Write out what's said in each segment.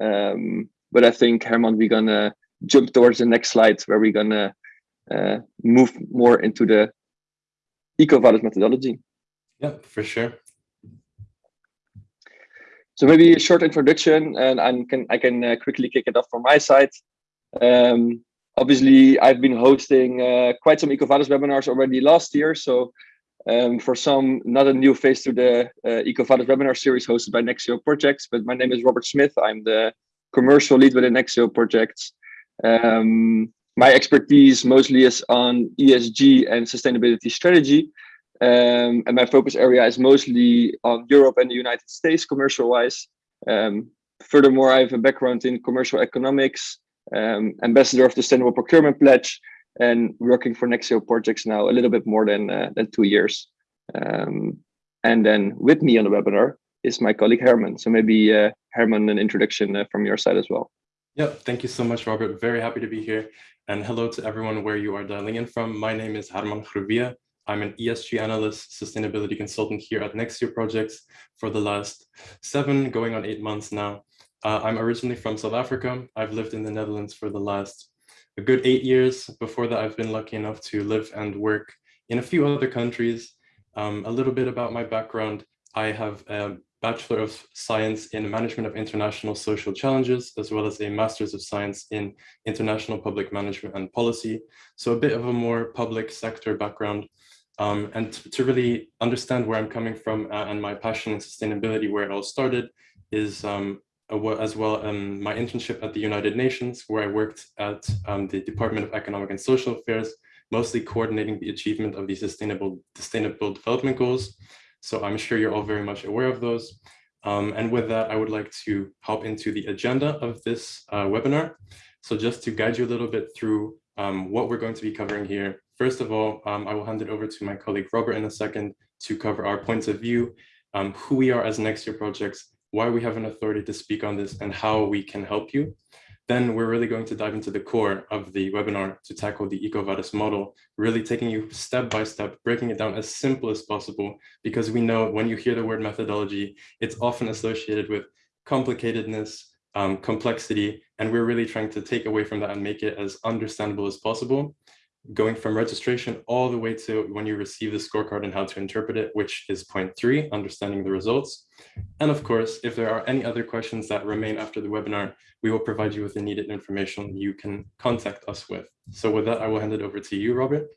Um, but I think Herman, we're gonna jump towards the next slide where we're gonna uh, move more into the EcoVadis methodology. Yeah, for sure. So maybe a short introduction, and I can I can uh, quickly kick it off from my side. Um, obviously, I've been hosting uh, quite some EcoVadis webinars already last year. So um, for some, not a new face to the uh, EcoVadis webinar series hosted by Nexio Projects, but my name is Robert Smith. I'm the commercial lead within Nexio Projects. Um, my expertise mostly is on ESG and sustainability strategy. Um, and my focus area is mostly on Europe and the United States commercial wise. Um, furthermore, I have a background in commercial economics, um, ambassador of the Sustainable Procurement Pledge, and working for Nexio projects now a little bit more than, uh, than two years. Um, and then with me on the webinar is my colleague Herman. So maybe uh, Herman, an introduction uh, from your side as well. Yep, thank you so much, Robert. Very happy to be here. And hello to everyone where you are dialing in from. My name is Herman Grubia. I'm an ESG analyst, sustainability consultant here at Nexio Projects for the last seven, going on eight months now. Uh, I'm originally from South Africa. I've lived in the Netherlands for the last a good eight years. Before that, I've been lucky enough to live and work in a few other countries. Um, a little bit about my background. I have a Bachelor of Science in Management of International Social Challenges, as well as a Master's of Science in International Public Management and Policy. So a bit of a more public sector background. Um, and to really understand where I'm coming from uh, and my passion in sustainability, where it all started, is um, as well um, my internship at the United Nations, where I worked at um, the Department of Economic and Social Affairs, mostly coordinating the achievement of the Sustainable, Sustainable Development Goals. So I'm sure you're all very much aware of those. Um, and with that, I would like to hop into the agenda of this uh, webinar. So just to guide you a little bit through um, what we're going to be covering here. First of all, um, I will hand it over to my colleague Robert in a second to cover our points of view, um, who we are as Nexio Projects, why we have an authority to speak on this, and how we can help you. Then we're really going to dive into the core of the webinar to tackle the EcoVadis model, really taking you step by step, breaking it down as simple as possible, because we know when you hear the word methodology, it's often associated with complicatedness, um, complexity, and we're really trying to take away from that and make it as understandable as possible going from registration all the way to when you receive the scorecard and how to interpret it, which is point three, understanding the results. And of course, if there are any other questions that remain after the webinar, we will provide you with the needed information you can contact us with. So with that, I will hand it over to you, Robert.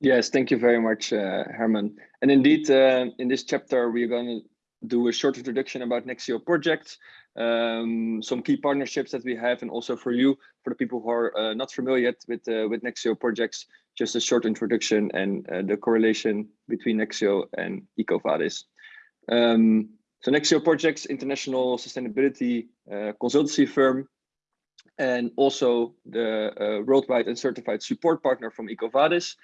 Yes, thank you very much, uh, Herman. And indeed, uh, in this chapter, we're going to do a short introduction about Nexio projects, um, some key partnerships that we have, and also for you, for the people who are uh, not familiar yet with uh, with Nexio projects, just a short introduction and uh, the correlation between Nexio and EcoVadis. Um, so Nexio Projects, international sustainability uh, consultancy firm, and also the uh, worldwide and certified support partner from EcoVadis.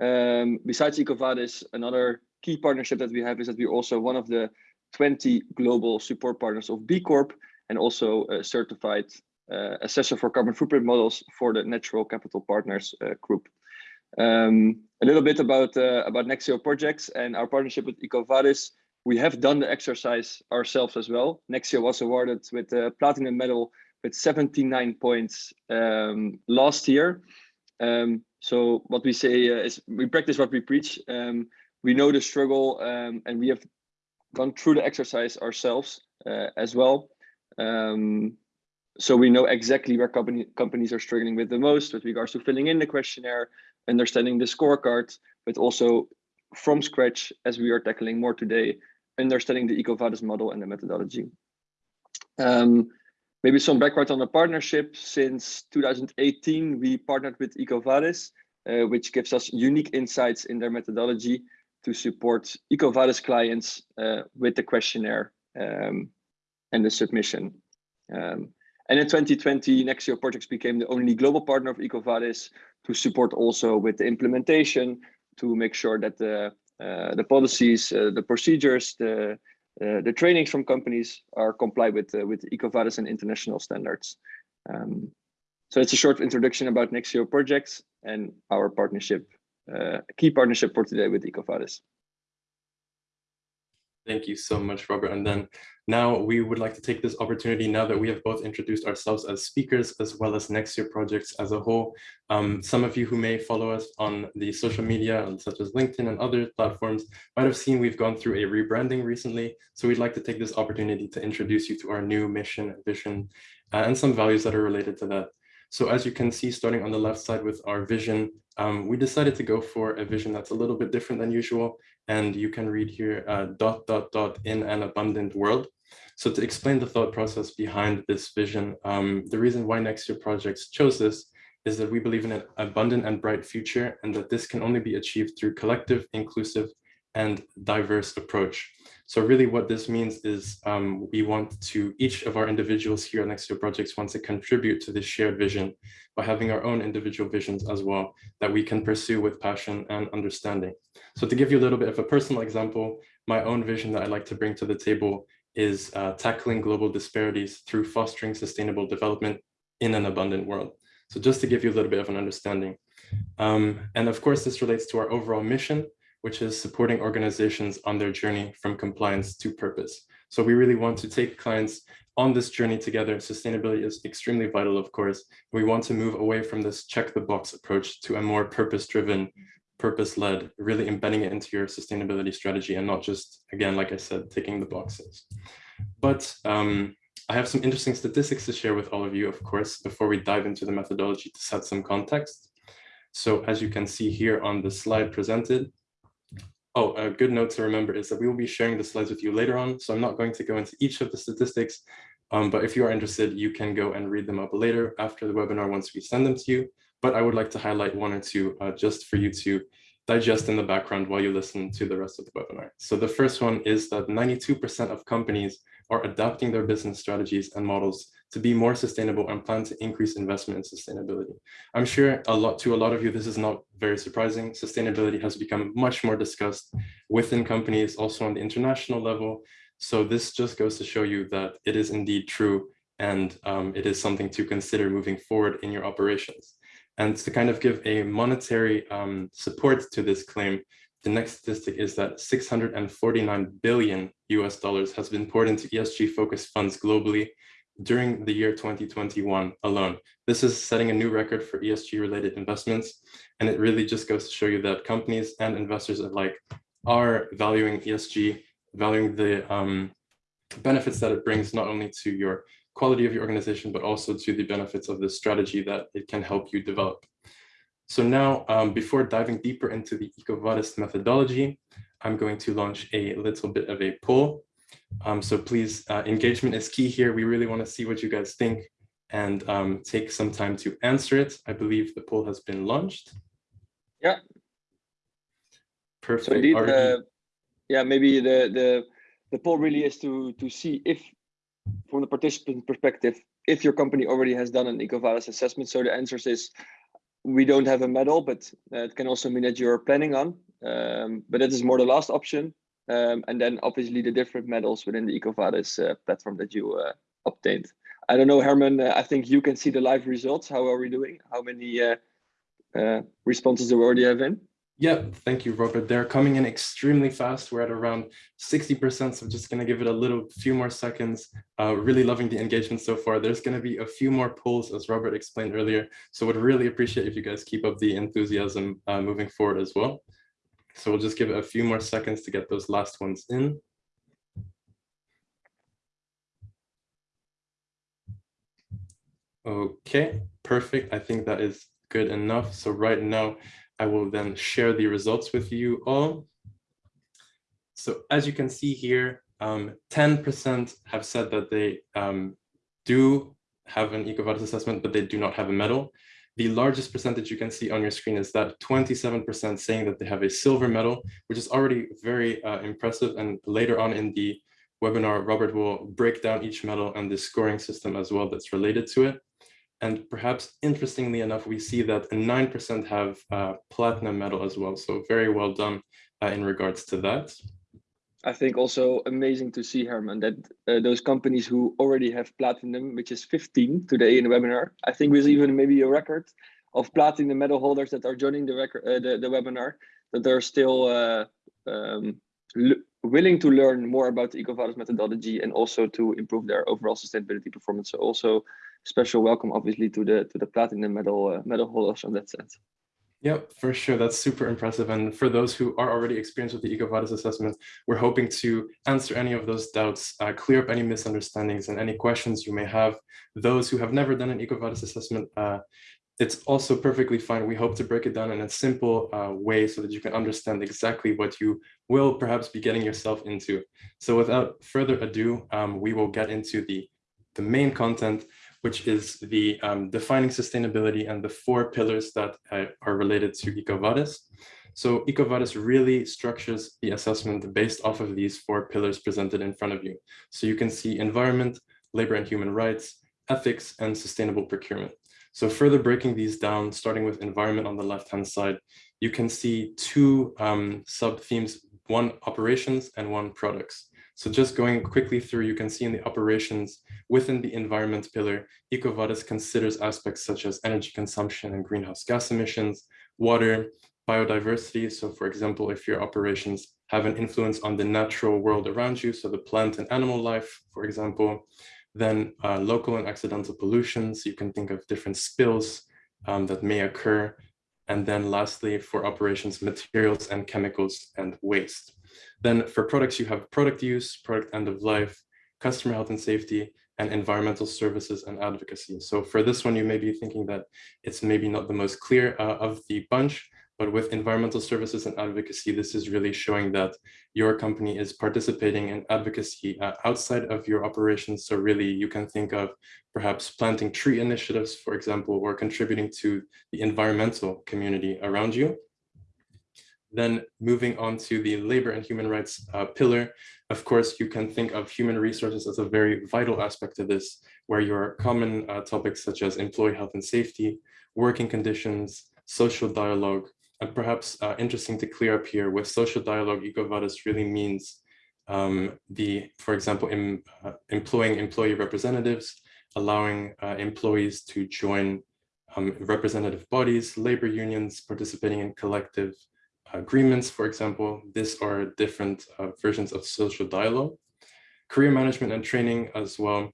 Um, besides EcoVadis, another key partnership that we have is that we're also one of the 20 global support partners of B Corp and also a certified uh, assessor for carbon footprint models for the Natural Capital Partners uh, group. Um, a little bit about uh, about Nexio projects and our partnership with EcoVadis. We have done the exercise ourselves as well. Nexio was awarded with a platinum medal with 79 points um, last year. Um, so what we say uh, is we practice what we preach. Um, we know the struggle um, and we have gone through the exercise ourselves uh, as well. Um, so we know exactly where company, companies are struggling with the most with regards to filling in the questionnaire, understanding the scorecard, but also from scratch, as we are tackling more today, understanding the EcoVadis model and the methodology. Um, maybe some background on the partnership. Since 2018, we partnered with EcoVadis, uh, which gives us unique insights in their methodology to support EcoVadis clients uh, with the questionnaire um, and the submission. Um, and in 2020, Nexio Projects became the only global partner of EcoVadis to support also with the implementation to make sure that the uh, the policies, uh, the procedures, the uh, the trainings from companies are complied with uh, with EcoVadis and international standards. Um, so it's a short introduction about Nexio projects and our partnership uh, key partnership for today with EcoVadis. Thank you so much, Robert. And then now we would like to take this opportunity now that we have both introduced ourselves as speakers as well as Nexio projects as a whole. Um, some of you who may follow us on the social media such as LinkedIn and other platforms might have seen we've gone through a rebranding recently. So we'd like to take this opportunity to introduce you to our new mission, vision, uh, and some values that are related to that. So as you can see, starting on the left side with our vision, um, we decided to go for a vision that's a little bit different than usual. And you can read here, uh, dot, dot, dot, in an abundant world. So to explain the thought process behind this vision, um, the reason why Nexio Projects chose this is that we believe in an abundant and bright future and that this can only be achieved through collective, inclusive, and diverse approach. So really what this means is um, we want to, each of our individuals here at Nexio Projects wants to contribute to this shared vision by having our own individual visions as well that we can pursue with passion and understanding. So to give you a little bit of a personal example, my own vision that I'd like to bring to the table is uh, tackling global disparities through fostering sustainable development in an abundant world. So just to give you a little bit of an understanding. Um, and of course, this relates to our overall mission, which is supporting organizations on their journey from compliance to purpose. So we really want to take clients on this journey together. Sustainability is extremely vital, of course. We want to move away from this check the box approach to a more purpose-driven purpose-led, really embedding it into your sustainability strategy and not just, again, like I said, ticking the boxes. But um, I have some interesting statistics to share with all of you, of course, before we dive into the methodology to set some context. So as you can see here on the slide presented, oh, a good note to remember is that we will be sharing the slides with you later on. So I'm not going to go into each of the statistics, um, but if you are interested, you can go and read them up later after the webinar once we send them to you but I would like to highlight one or two uh, just for you to digest in the background while you listen to the rest of the webinar. So the first one is that 92% of companies are adapting their business strategies and models to be more sustainable and plan to increase investment in sustainability. I'm sure a lot to a lot of you, this is not very surprising. Sustainability has become much more discussed within companies, also on the international level. So this just goes to show you that it is indeed true and um, it is something to consider moving forward in your operations. And to kind of give a monetary um, support to this claim, the next statistic is that 649 billion US dollars has been poured into ESG focused funds globally during the year 2021 alone. This is setting a new record for ESG related investments. And it really just goes to show you that companies and investors alike are valuing ESG, valuing the um, benefits that it brings not only to your quality of your organization, but also to the benefits of the strategy that it can help you develop. So now, um, before diving deeper into the EcoVadis methodology, I'm going to launch a little bit of a poll. Um, so please, uh, engagement is key here. We really want to see what you guys think and um, take some time to answer it. I believe the poll has been launched. Yeah. Perfect. So indeed, uh, yeah, maybe the the the poll really is to to see if from the participant perspective, if your company already has done an EcoVadis assessment. So the answer is we don't have a medal, but uh, it can also mean that you're planning on. Um, but that is more the last option. Um, and then obviously the different medals within the EcoVadis uh, platform that you uh, obtained. I don't know, Herman, uh, I think you can see the live results. How are we doing? How many uh, uh, responses do we already have in? Yeah, thank you, Robert. They're coming in extremely fast. We're at around 60%, so I'm just going to give it a little few more seconds. Uh, really loving the engagement so far. There's going to be a few more polls, as Robert explained earlier. So would really appreciate if you guys keep up the enthusiasm uh, moving forward as well. So we'll just give it a few more seconds to get those last ones in. Okay, perfect. I think that is good enough. So right now, I will then share the results with you all. So as you can see here, 10% um, have said that they um, do have an EcoVadis assessment, but they do not have a medal. The largest percentage you can see on your screen is that 27% saying that they have a silver medal, which is already very uh, impressive. And later on in the webinar, Robert will break down each medal and the scoring system as well that's related to it. And perhaps interestingly enough, we see that 9% have uh, platinum medal as well. So very well done uh, in regards to that. I think also amazing to see, Herman, that uh, those companies who already have platinum, which is 15 today in the webinar, I think was even maybe a record of platinum medal holders that are joining the record, uh, the, the webinar, that they're still uh, um, willing to learn more about the EcoVadis methodology and also to improve their overall sustainability performance. So also special welcome, obviously, to the to the platinum medal uh, medal holders on that sense. Yep, for sure. That's super impressive. And for those who are already experienced with the EcoVadis assessment, we're hoping to answer any of those doubts, uh, clear up any misunderstandings and any questions you may have. Those who have never done an EcoVadis assessment, uh, it's also perfectly fine. We hope to break it down in a simple uh, way so that you can understand exactly what you will perhaps be getting yourself into. So without further ado, um, we will get into the, the main content, which is the um, defining sustainability and the four pillars that uh, are related to EcoVadis. So EcoVadis really structures the assessment based off of these four pillars presented in front of you. So you can see environment, labor and human rights, ethics, and sustainable procurement. So further breaking these down, starting with environment on the left-hand side, you can see two um, sub-themes, one operations and one products. So just going quickly through, you can see in the operations within the environment pillar, EcoVadis considers aspects such as energy consumption and greenhouse gas emissions, water, biodiversity. So for example, if your operations have an influence on the natural world around you, so the plant and animal life, for example, then uh, local and accidental pollutions, you can think of different spills um, that may occur. And then lastly, for operations, materials and chemicals and waste. Then for products, you have product use, product end of life, customer health and safety, and environmental services and advocacy. So for this one, you may be thinking that it's maybe not the most clear uh, of the bunch, but with environmental services and advocacy, this is really showing that your company is participating in advocacy uh, outside of your operations. So really you can think of perhaps planting tree initiatives, for example, or contributing to the environmental community around you. Then moving on to the labor and human rights uh, pillar, of course, you can think of human resources as a very vital aspect of this, where your common uh, topics such as employee health and safety, working conditions, social dialogue, and perhaps uh, interesting to clear up here with social dialogue, EcoVadis really means um, the, for example, uh, employing employee representatives, allowing uh, employees to join um, representative bodies, labor unions, participating in collective agreements, for example. These are different uh, versions of social dialogue. Career management and training as well.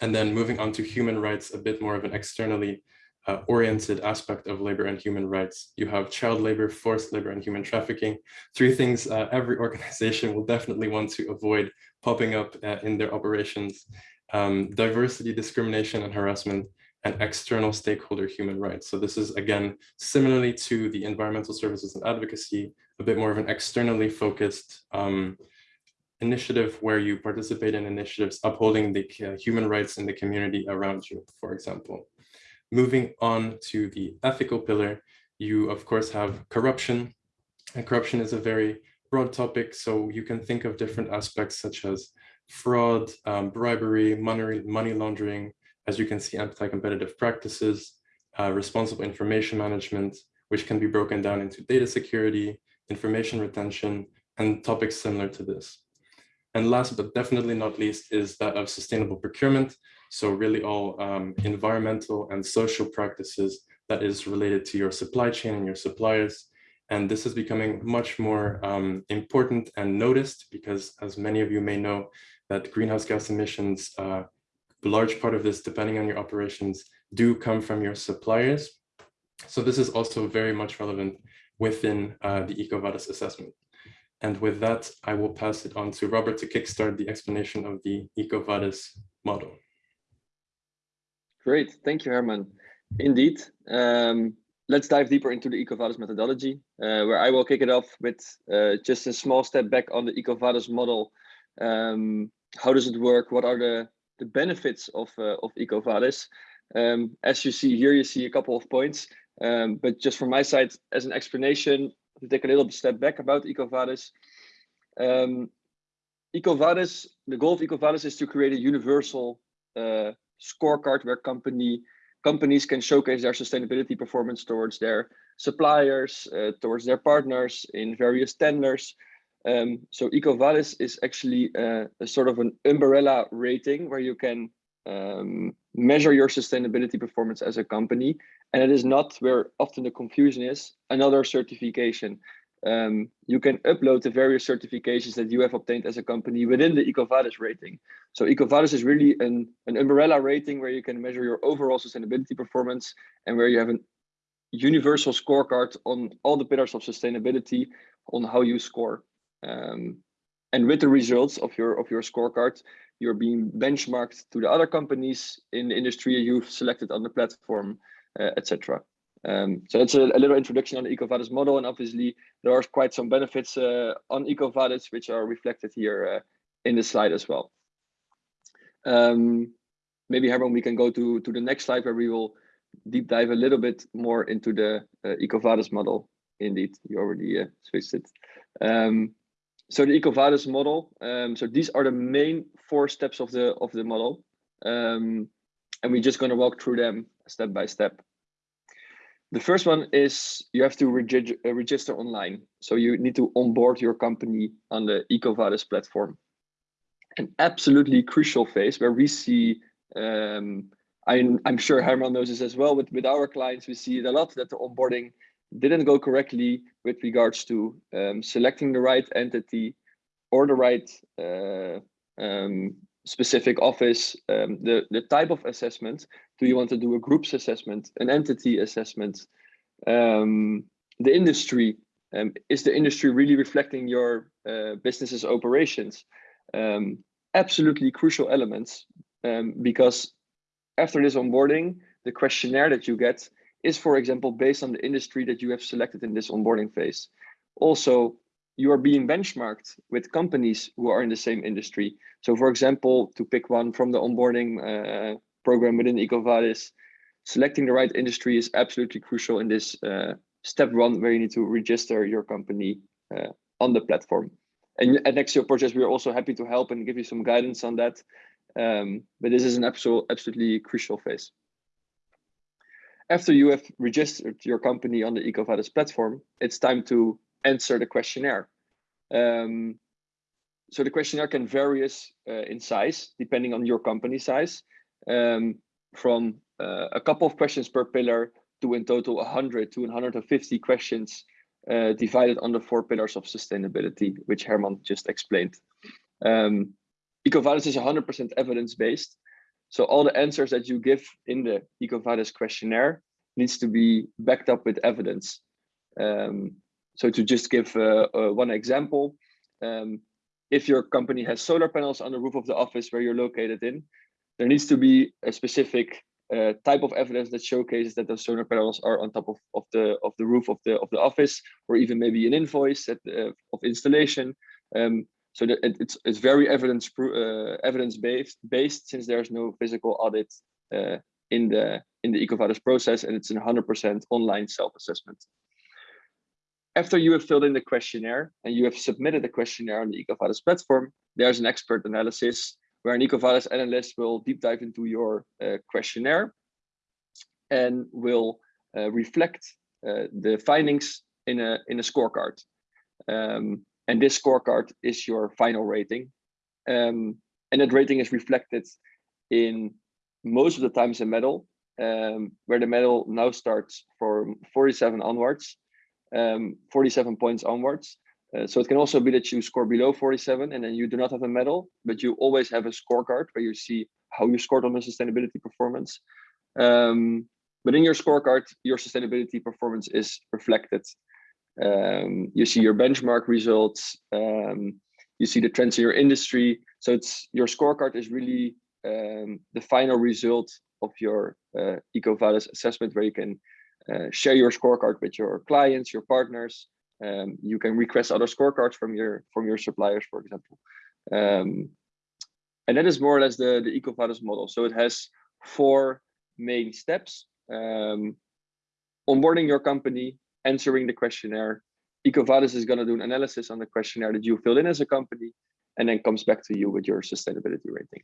And then moving on to human rights, a bit more of an externally uh, oriented aspect of labor and human rights. You have child labor, forced labor, and human trafficking. Three things uh, every organization will definitely want to avoid popping up uh, in their operations. Um, diversity, discrimination, and harassment, and external stakeholder human rights. So this is, again, similarly to the environmental services and advocacy, a bit more of an externally focused um, initiative where you participate in initiatives upholding the uh, human rights in the community around you, for example. Moving on to the ethical pillar, you of course have corruption. And corruption is a very broad topic, so you can think of different aspects such as fraud, um, bribery, money, money laundering, as you can see, anti-competitive practices, uh, responsible information management, which can be broken down into data security, information retention, and topics similar to this. And last but definitely not least is that of sustainable procurement, so really all um, environmental and social practices that is related to your supply chain and your suppliers. And this is becoming much more um, important and noticed because as many of you may know that greenhouse gas emissions, uh, large part of this, depending on your operations, do come from your suppliers. So this is also very much relevant within uh, the EcoVadis assessment. And with that, I will pass it on to Robert to kickstart the explanation of the EcoVadis model. Great, thank you, Herman. Indeed, um, let's dive deeper into the EcoVadis methodology, uh, where I will kick it off with uh, just a small step back on the EcoVadis model. Um, how does it work? What are the, the benefits of, uh, of EcoVadis? Um, as you see here, you see a couple of points, um, but just from my side, as an explanation, to take a little step back about EcoVadis. Um, EcoVadis, the goal of EcoVadis is to create a universal uh, scorecard where company companies can showcase their sustainability performance towards their suppliers, uh, towards their partners in various tenders. Um, so EcoVadis is actually uh, a sort of an umbrella rating where you can um, measure your sustainability performance as a company. And it is not where often the confusion is, another certification. um, you can upload the various certifications that you have obtained as a company within the EcoVadis rating. So EcoVadis is really an, an umbrella rating where you can measure your overall sustainability performance and where you have a universal scorecard on all the pillars of sustainability on how you score. Um, and with the results of your of your scorecard, you're being benchmarked to the other companies in the industry you've selected on the platform, uh, etc. Um, so that's a, a, little introduction on the EcoVadis model, and obviously there are quite some benefits uh, on EcoVadis which are reflected here uh, in the slide as well. Um, maybe Herman, we can go to to the next slide where we will deep dive a little bit more into the uh, EcoVadis model. Indeed, you already uh, switched it. Um, so the EcoVadis model. Um, so these are the main four steps of the of the model, um, and we're just going to walk through them step by step. The first one is you have to reg uh, register online. So you need to onboard your company on the EcoVadis platform. An absolutely crucial phase where we see, um, I'm, I'm sure Herman knows this as well, but with our clients, we see it a lot that the onboarding didn't go correctly with regards to um, selecting the right entity or the right uh, um, specific office, um, the, the type of assessment. Do you want to do a groups assessment, an entity assessment? Um, the industry, um, is the industry really reflecting your uh, business's operations? Um, absolutely crucial elements because after this onboarding, the questionnaire that you get is, for example, based on the industry that you have selected in this onboarding phase. Also, you are being benchmarked with companies who are in the same industry. So for example, to pick one from the onboarding uh, program within EcoVadis, selecting the right industry is absolutely crucial in this uh, step one where you need to register your company uh, on the platform. And at Nexio Projects, we are also happy to help and give you some guidance on that. Um, but this is an absolute, absolutely crucial phase. After you have registered your company on the EcoVadis platform, it's time to answer the questionnaire. Um, so the questionnaire can vary uh, in size depending on your company size, um, from uh, a couple of questions per pillar to in total 100 to 150 questions uh, divided on the four pillars of sustainability, which Herman just explained. Um, EcoVadis is 100% evidence-based. So all the answers that you give in the EcoVadis questionnaire needs to be backed up with evidence. Um, so to just give uh, uh, one example, um, if your company has solar panels on the roof of the office where you're located in, there needs to be a specific uh, type of evidence that showcases that those solar panels are on top of, of the of the roof of the of the office, or even maybe an invoice at, uh, of installation. Um, so that it, it's it's very evidence uh, evidence based based since there's no physical audit uh, in the in the EcoVadis process, and it's a 100% online self assessment after you have filled in the questionnaire and you have submitted the questionnaire on the EcoVadis platform, there's an expert analysis where an EcoVadis analyst will deep dive into your uh, questionnaire and will uh, reflect uh, the findings in a, in a scorecard. Um, and this scorecard is your final rating. Um, and that rating is reflected in most of the times a medal, um, where the medal now starts from 47 onwards um, 47 points onwards. Uh, so it can also be that you score below 47 and then you do not have a medal, but you always have a scorecard where you see how you scored on the sustainability performance. Um, but in your scorecard, your sustainability performance is reflected. Um, you see your benchmark results, um, you see the trends in your industry. So it's your scorecard is really um, the final result of your uh, EcoVadis assessment where you can uh, share your scorecard with your clients, your partners. Um, you can request other scorecards from your from your suppliers, for example. Um, and that is more or less the, the EcoVadis model. So it has four main steps. Um, onboarding your company, answering the questionnaire. EcoVadis is going to do an analysis on the questionnaire that you filled in as a company, and then comes back to you with your sustainability rating.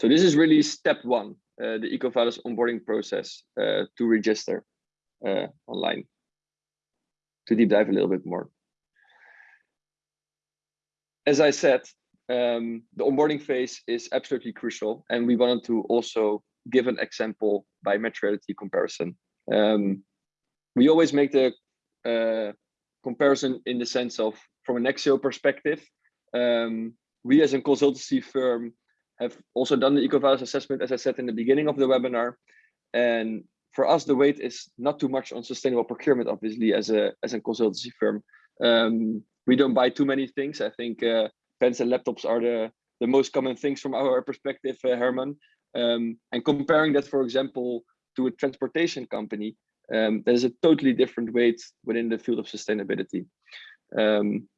So this is really step one. Uh, the EcoVadis onboarding process uh, to register uh, online. To deep dive a little bit more. As I said, um, the onboarding phase is absolutely crucial, and we wanted to also give an example by materiality comparison. Um, we always make the uh, comparison in the sense of from an Nexio perspective. Um, we as a consultancy firm have also done the EcoVadis assessment, as I said in the beginning of the webinar. And for us, the weight is not too much on sustainable procurement, obviously, as a as a consultancy firm. Um, we don't buy too many things. I think uh, pens and laptops are the the most common things from our perspective, uh, Herman. Um, and comparing that, for example, to a transportation company, um, there's a totally different weight within the field of sustainability. Um,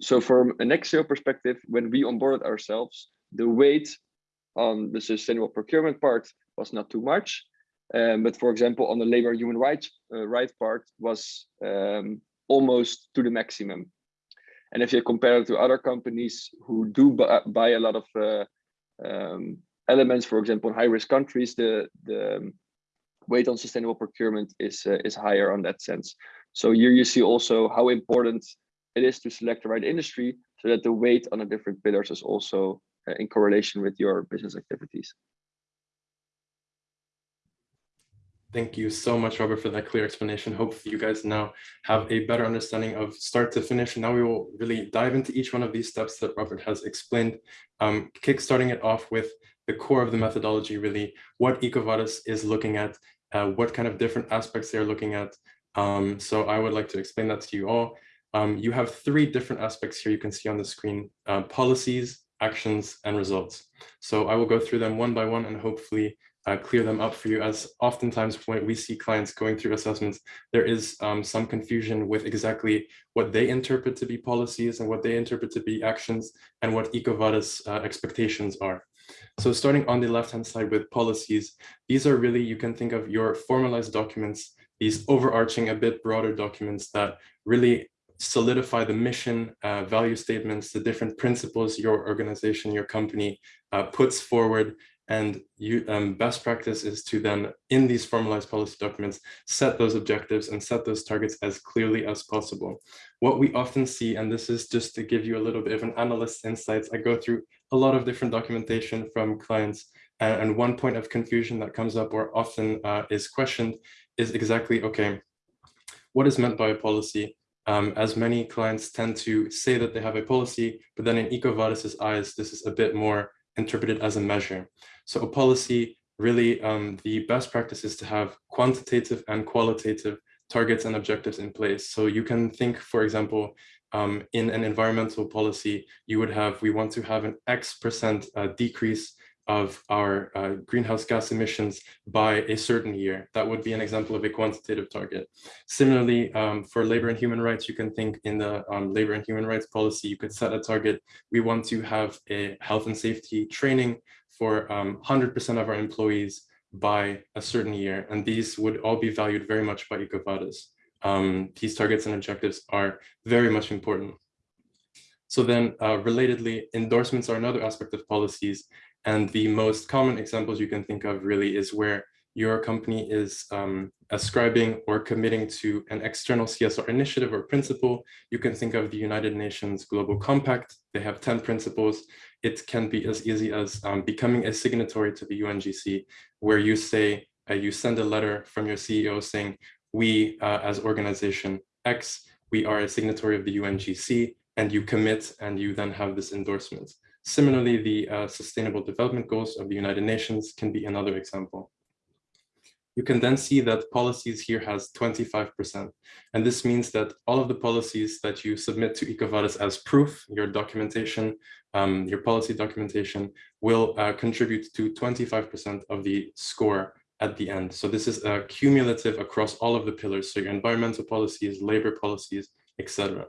so from an Nexio perspective, when we onboarded ourselves, the weight on the sustainable procurement part was not too much. Um, but for example, on the labor human rights uh, right part was um, almost to the maximum. And if you compare it to other companies who do buy a lot of uh, um, elements, for example, in high risk countries, the, the weight on sustainable procurement is, uh, is higher on that sense. So here you see also how important it is to select the right industry so that the weight on the different pillars is also uh, in correlation with your business activities. Thank you so much, Robert, for that clear explanation. Hopefully you guys now have a better understanding of start to finish. Now we will really dive into each one of these steps that Robert has explained, um, kickstarting it off with the core of the methodology, really, what EcoVadis is looking at, uh, what kind of different aspects they're looking at. Um, so I would like to explain that to you all. Um, you have three different aspects here you can see on the screen, uh, policies, actions, and results. So I will go through them one by one and hopefully uh, clear them up for you as oftentimes when we see clients going through assessments, there is um, some confusion with exactly what they interpret to be policies and what they interpret to be actions and what EcoVadis uh, expectations are. So starting on the left-hand side with policies, these are really, you can think of your formalized documents, these overarching, a bit broader documents that really solidify the mission, uh, value statements, the different principles your organization, your company uh, puts forward and you, um, best practice is to then, in these formalized policy documents, set those objectives and set those targets as clearly as possible. What we often see, and this is just to give you a little bit of an analyst insights, I go through a lot of different documentation from clients, and, and one point of confusion that comes up or often uh, is questioned is exactly, okay, what is meant by a policy? Um, as many clients tend to say that they have a policy, but then in EcoVadis's eyes, this is a bit more interpreted as a measure. So a policy, really um, the best practice is to have quantitative and qualitative targets and objectives in place. So you can think, for example, um, in an environmental policy, you would have, we want to have an X percent uh, decrease of our uh, greenhouse gas emissions by a certain year. That would be an example of a quantitative target. Similarly, um, for labor and human rights, you can think in the um, labor and human rights policy, you could set a target. We want to have a health and safety training for 100% um, of our employees by a certain year. And these would all be valued very much by EcoVadis. Um, these targets and objectives are very much important. So then uh, relatedly, endorsements are another aspect of policies and the most common examples you can think of really is where your company is um, ascribing or committing to an external CSR initiative or principle. You can think of the United Nations Global Compact. They have 10 principles. It can be as easy as um, becoming a signatory to the UNGC, where you say, uh, you send a letter from your CEO saying, we uh, as organization X, we are a signatory of the UNGC, and you commit and you then have this endorsement. Similarly, the uh, Sustainable Development Goals of the United Nations can be another example. You can then see that policies here has 25%. And this means that all of the policies that you submit to EcoVadis as proof, your documentation, um, your policy documentation will uh, contribute to 25% of the score at the end. So this is uh, cumulative across all of the pillars. So your environmental policies, labor policies, etc.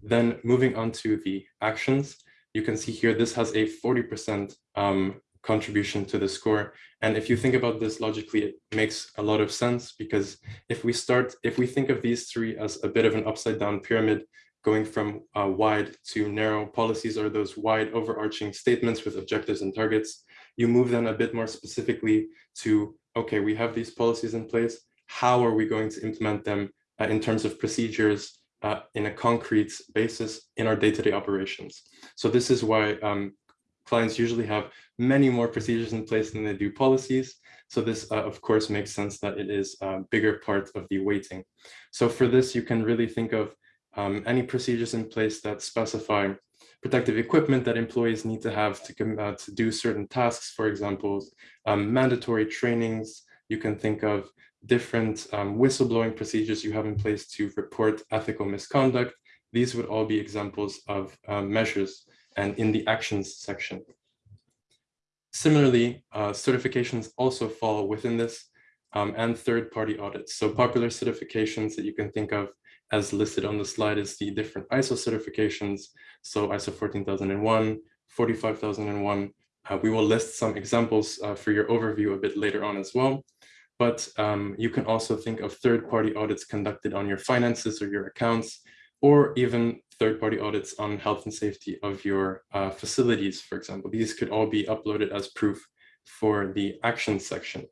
Then moving on to the actions you can see here, this has a 40% um, contribution to the score. And if you think about this logically, it makes a lot of sense because if we start, if we think of these three as a bit of an upside down pyramid, going from uh, wide to narrow policies are those wide overarching statements with objectives and targets. You move then a bit more specifically to, okay, we have these policies in place. How are we going to implement them uh, in terms of procedures, uh, in a concrete basis in our day-to-day -day operations. So this is why um, clients usually have many more procedures in place than they do policies. So this, uh, of course, makes sense that it is a bigger part of the weighting. So for this, you can really think of um, any procedures in place that specify protective equipment that employees need to have to, uh, to do certain tasks, for example, um, mandatory trainings. You can think of different um, whistleblowing procedures you have in place to report ethical misconduct. These would all be examples of um, measures and in the actions section. Similarly, uh, certifications also fall within this um, and third-party audits. So popular certifications that you can think of as listed on the slide is the different ISO certifications. So ISO 14001, 45001. Uh, we will list some examples uh, for your overview a bit later on as well. But um, you can also think of third-party audits conducted on your finances or your accounts, or even third-party audits on health and safety of your uh, facilities, for example. These could all be uploaded as proof for the action section.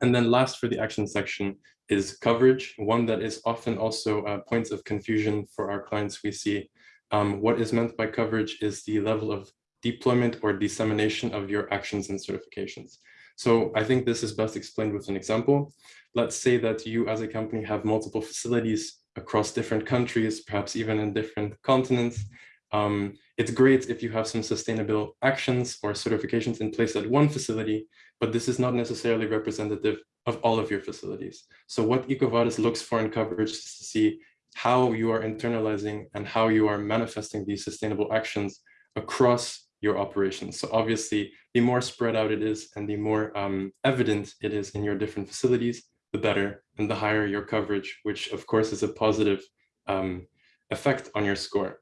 And then last for the action section is coverage, one that is often also a point of confusion for our clients we see. Um, what is meant by coverage is the level of deployment or dissemination of your actions and certifications. So I think this is best explained with an example. Let's say that you as a company have multiple facilities across different countries, perhaps even in different continents. Um, it's great if you have some sustainable actions or certifications in place at one facility, but this is not necessarily representative of all of your facilities. So what EcoVadis looks for in coverage is to see how you are internalizing and how you are manifesting these sustainable actions across your operations. So obviously, the more spread out it is and the more um, evident it is in your different facilities, the better and the higher your coverage, which of course is a positive um, effect on your score.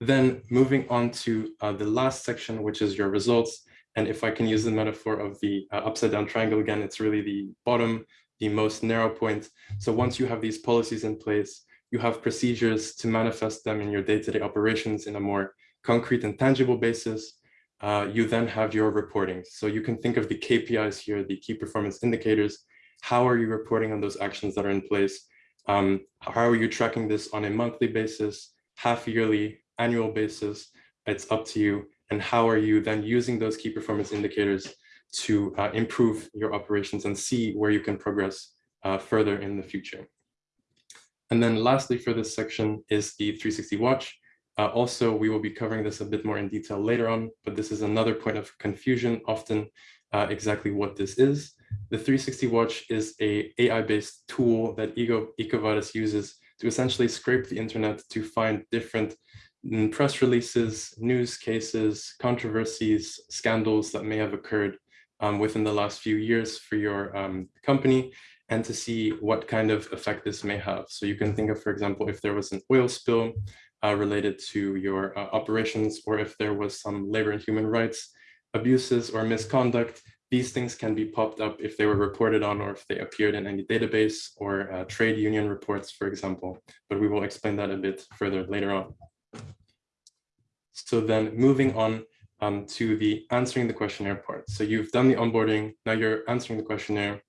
Then moving on to uh, the last section, which is your results. And if I can use the metaphor of the uh, upside down triangle again, it's really the bottom, the most narrow point. So once you have these policies in place, you have procedures to manifest them in your day-to-day -day operations in a more concrete and tangible basis. Uh, you then have your reporting. So you can think of the KPIs here, the key performance indicators. How are you reporting on those actions that are in place? Um, how are you tracking this on a monthly basis, half yearly, annual basis? It's up to you and how are you then using those key performance indicators to uh, improve your operations and see where you can progress uh, further in the future. And then lastly for this section is the 360 watch. Uh, also, we will be covering this a bit more in detail later on, but this is another point of confusion, often uh, exactly what this is. The 360 watch is a AI-based tool that Ego, EcoVadis uses to essentially scrape the internet to find different press releases, news cases, controversies, scandals that may have occurred um, within the last few years for your um, company and to see what kind of effect this may have. So you can think of, for example, if there was an oil spill uh, related to your uh, operations or if there was some labor and human rights abuses or misconduct, these things can be popped up if they were reported on or if they appeared in any database or uh, trade union reports, for example. But we will explain that a bit further later on. So then moving on um, to the answering the questionnaire part. So you've done the onboarding, now you're answering the questionnaire.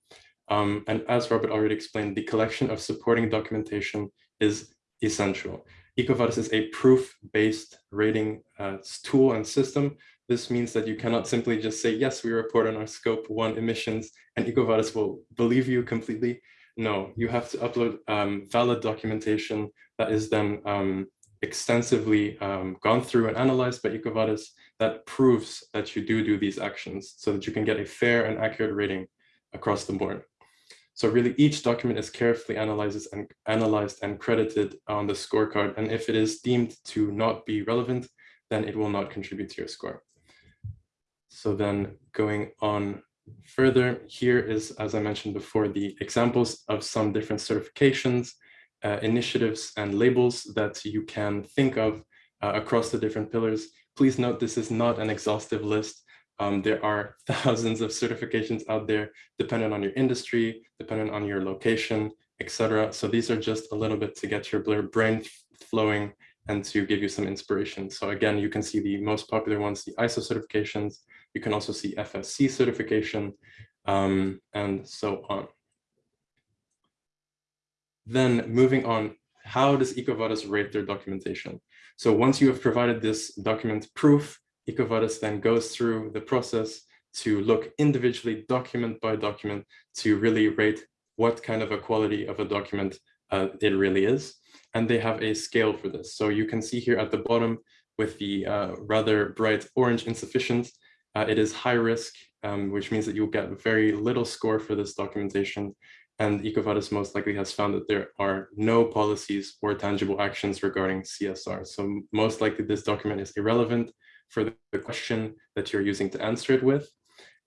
Um, and as Robert already explained, the collection of supporting documentation is essential. EcoVadis is a proof-based rating uh, tool and system. This means that you cannot simply just say, yes, we report on our scope one emissions and EcoVadis will believe you completely. No, you have to upload um, valid documentation that is then um, extensively um, gone through and analyzed by EcoVadis that proves that you do do these actions so that you can get a fair and accurate rating across the board. So really each document is carefully analyzed and analyzed and credited on the scorecard. And if it is deemed to not be relevant, then it will not contribute to your score. So then going on further, here is, as I mentioned before, the examples of some different certifications uh, initiatives and labels that you can think of uh, across the different pillars. Please note this is not an exhaustive list. Um, there are thousands of certifications out there, dependent on your industry, dependent on your location, etc. So these are just a little bit to get your brain flowing and to give you some inspiration. So again, you can see the most popular ones, the ISO certifications. You can also see FSC certification um, and so on. Then moving on, how does EcoVadis rate their documentation? So once you have provided this document proof, EcoVadis then goes through the process to look individually document by document to really rate what kind of a quality of a document uh, it really is. And they have a scale for this. So you can see here at the bottom with the uh, rather bright orange insufficient, uh, it is high risk, um, which means that you'll get very little score for this documentation. And EcoVadis most likely has found that there are no policies or tangible actions regarding CSR. So most likely this document is irrelevant for the question that you're using to answer it with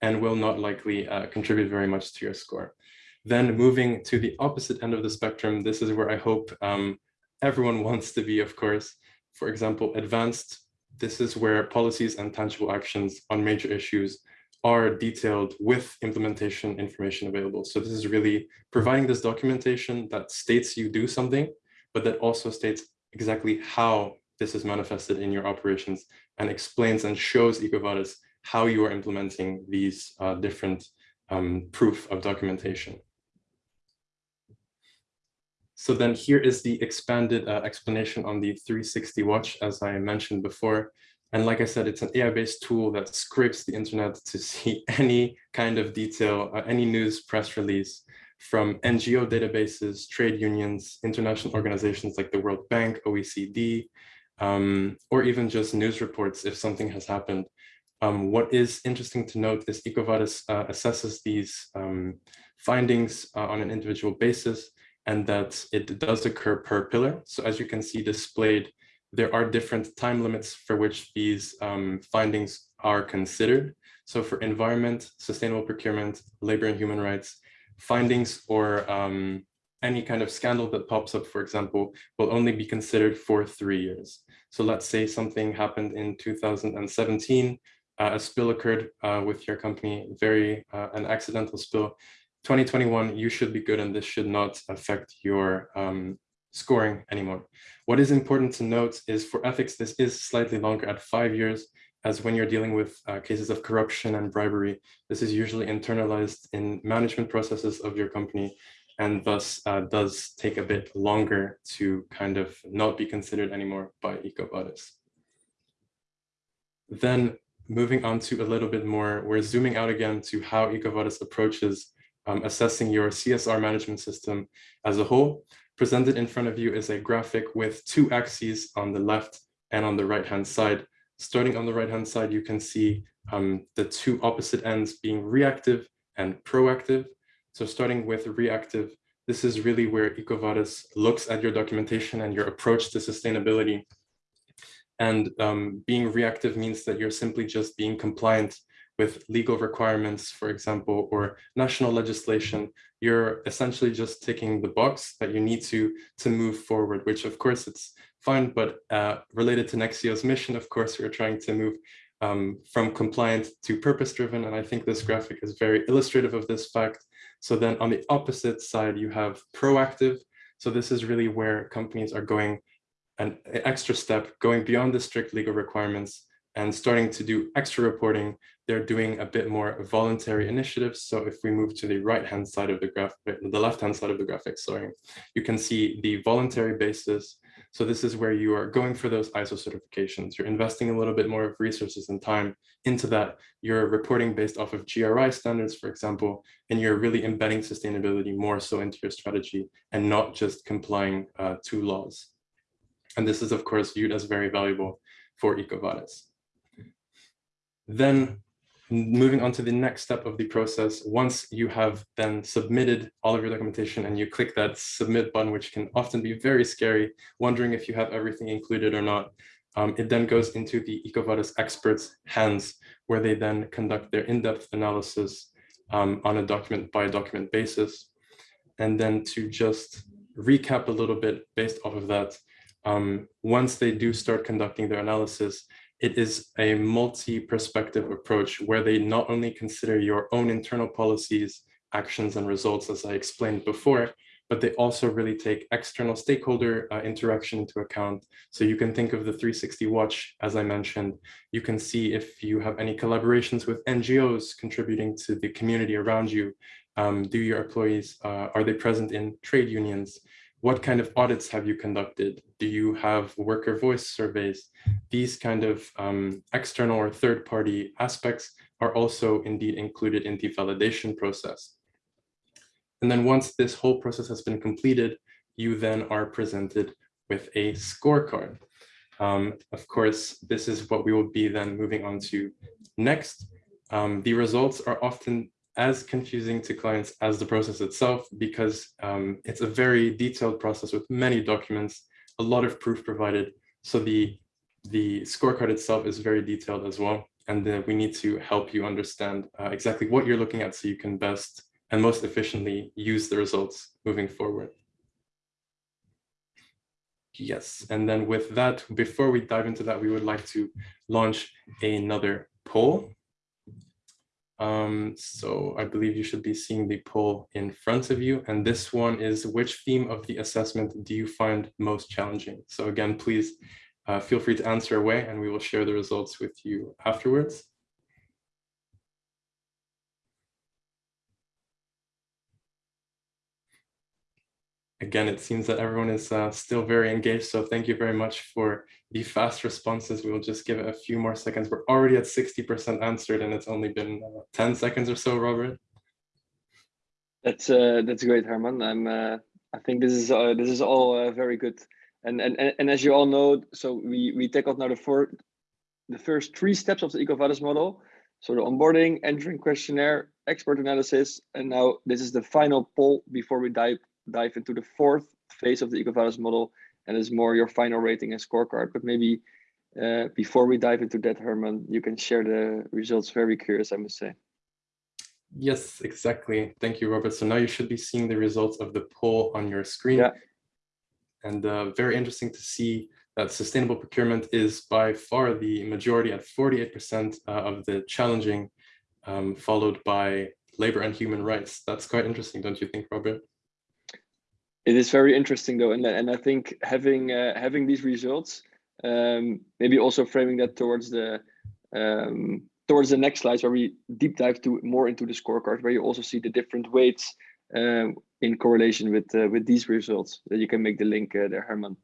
and will not likely uh, contribute very much to your score. Then moving to the opposite end of the spectrum, this is where I hope um, everyone wants to be, of course. For example, advanced, this is where policies and tangible actions on major issues are detailed with implementation information available. So this is really providing this documentation that states you do something, but that also states exactly how this is manifested in your operations and explains and shows EcoVadis how you are implementing these uh, different um, proof of documentation. So then here is the expanded uh, explanation on the 360 watch, as I mentioned before. And like I said, it's an AI-based tool that scrapes the internet to see any kind of detail, uh, any news press release from NGO databases, trade unions, international organizations like the World Bank, OECD, um, or even just news reports if something has happened. Um, what is interesting to note is EcoVadis uh, assesses these um, findings uh, on an individual basis and that it does occur per pillar. So as you can see displayed, there are different time limits for which these um, findings are considered. So for environment, sustainable procurement, labor and human rights, findings or um, any kind of scandal that pops up, for example, will only be considered for three years. So let's say something happened in 2017, uh, a spill occurred uh, with your company, very uh, an accidental spill. 2021, you should be good and this should not affect your um, scoring anymore. What is important to note is for ethics, this is slightly longer at five years, as when you're dealing with uh, cases of corruption and bribery, this is usually internalized in management processes of your company and thus uh, does take a bit longer to kind of not be considered anymore by EcoVadis. Then moving on to a little bit more, we're zooming out again to how EcoVadis approaches um, assessing your CSR management system as a whole. Presented in front of you is a graphic with two axes on the left and on the right hand side. Starting on the right hand side, you can see um, the two opposite ends being reactive and proactive. So starting with reactive, this is really where EcoVadis looks at your documentation and your approach to sustainability. And um, being reactive means that you're simply just being compliant with legal requirements, for example, or national legislation, you're essentially just ticking the box that you need to to move forward, which of course it's fine, but uh, related to Nexio's mission, of course, we're trying to move um, from compliant to purpose driven. And I think this graphic is very illustrative of this fact. So then on the opposite side, you have proactive. So this is really where companies are going an extra step, going beyond the strict legal requirements and starting to do extra reporting, they're doing a bit more voluntary initiatives. So if we move to the right-hand side of the graphic, the left-hand side of the graphic, sorry, you can see the voluntary basis. So this is where you are going for those ISO certifications. You're investing a little bit more of resources and time into that. You're reporting based off of GRI standards, for example, and you're really embedding sustainability more so into your strategy and not just complying uh, to laws. And this is, of course, viewed as very valuable for EcoVadis. Then moving on to the next step of the process, once you have then submitted all of your documentation and you click that submit button, which can often be very scary, wondering if you have everything included or not, um, it then goes into the EcoVadis experts' hands, where they then conduct their in-depth analysis um, on a document by document basis. And then to just recap a little bit based off of that, um, once they do start conducting their analysis, it is a multi-perspective approach where they not only consider your own internal policies, actions and results, as I explained before, but they also really take external stakeholder uh, interaction into account. So you can think of the 360 watch, as I mentioned, you can see if you have any collaborations with NGOs contributing to the community around you. Um, do your employees, uh, are they present in trade unions? What kind of audits have you conducted? Do you have worker voice surveys? These kind of um, external or third party aspects are also indeed included in the validation process. And then once this whole process has been completed, you then are presented with a scorecard. Um, of course, this is what we will be then moving on to next. Um, the results are often as confusing to clients as the process itself because um, it's a very detailed process with many documents, a lot of proof provided. So the, the scorecard itself is very detailed as well. And then we need to help you understand uh, exactly what you're looking at so you can best and most efficiently use the results moving forward. Yes, and then with that, before we dive into that, we would like to launch another poll. Um, so I believe you should be seeing the poll in front of you. And this one is which theme of the assessment do you find most challenging? So again, please uh, feel free to answer away and we will share the results with you afterwards. Again, it seems that everyone is uh, still very engaged. So thank you very much for the fast responses. We will just give it a few more seconds. We're already at 60% answered and it's only been uh, 10 seconds or so, Robert. That's uh, that's great, Herman. I'm uh, I think this is uh, this is all uh, very good. And, and and as you all know, so we we tackled now the four, the first three steps of the EcoVadis model. So the onboarding, entering questionnaire, expert analysis, and now this is the final poll before we dive dive into the fourth phase of the EcoVadis model, and it's more your final rating and scorecard. But maybe uh, before we dive into that, Herman, you can share the results. Very curious, I must say. Yes, exactly. Thank you, Robert. So now you should be seeing the results of the poll on your screen. Yeah. And uh, very interesting to see that sustainable procurement is by far the majority at 48% uh, of the challenging, um, followed by labor and human rights. That's quite interesting, don't you think, Robert? It is very interesting though, and and I think having uh, having these results, um, maybe also framing that towards the um, towards the next slides where we deep dive to more into the scorecard, where you also see the different weights um, in correlation with uh, with these results. That you can make the link uh, there, Herman.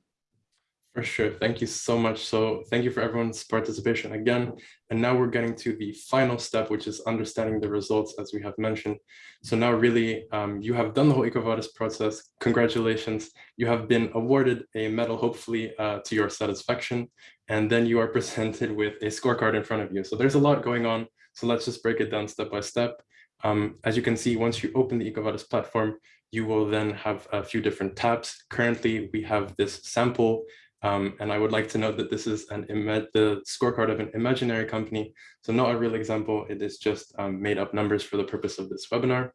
For sure. Thank you so much. So thank you for everyone's participation again. And now we're getting to the final step, which is understanding the results as we have mentioned. So now really um, you have done the whole EcoVadis process. Congratulations. You have been awarded a medal, hopefully uh, to your satisfaction. And then you are presented with a scorecard in front of you. So there's a lot going on. So let's just break it down step by step. Um, as you can see, once you open the EcoVadis platform, you will then have a few different tabs. Currently, we have this sample um, and I would like to note that this is an the scorecard of an imaginary company. So not a real example, it is just um, made up numbers for the purpose of this webinar.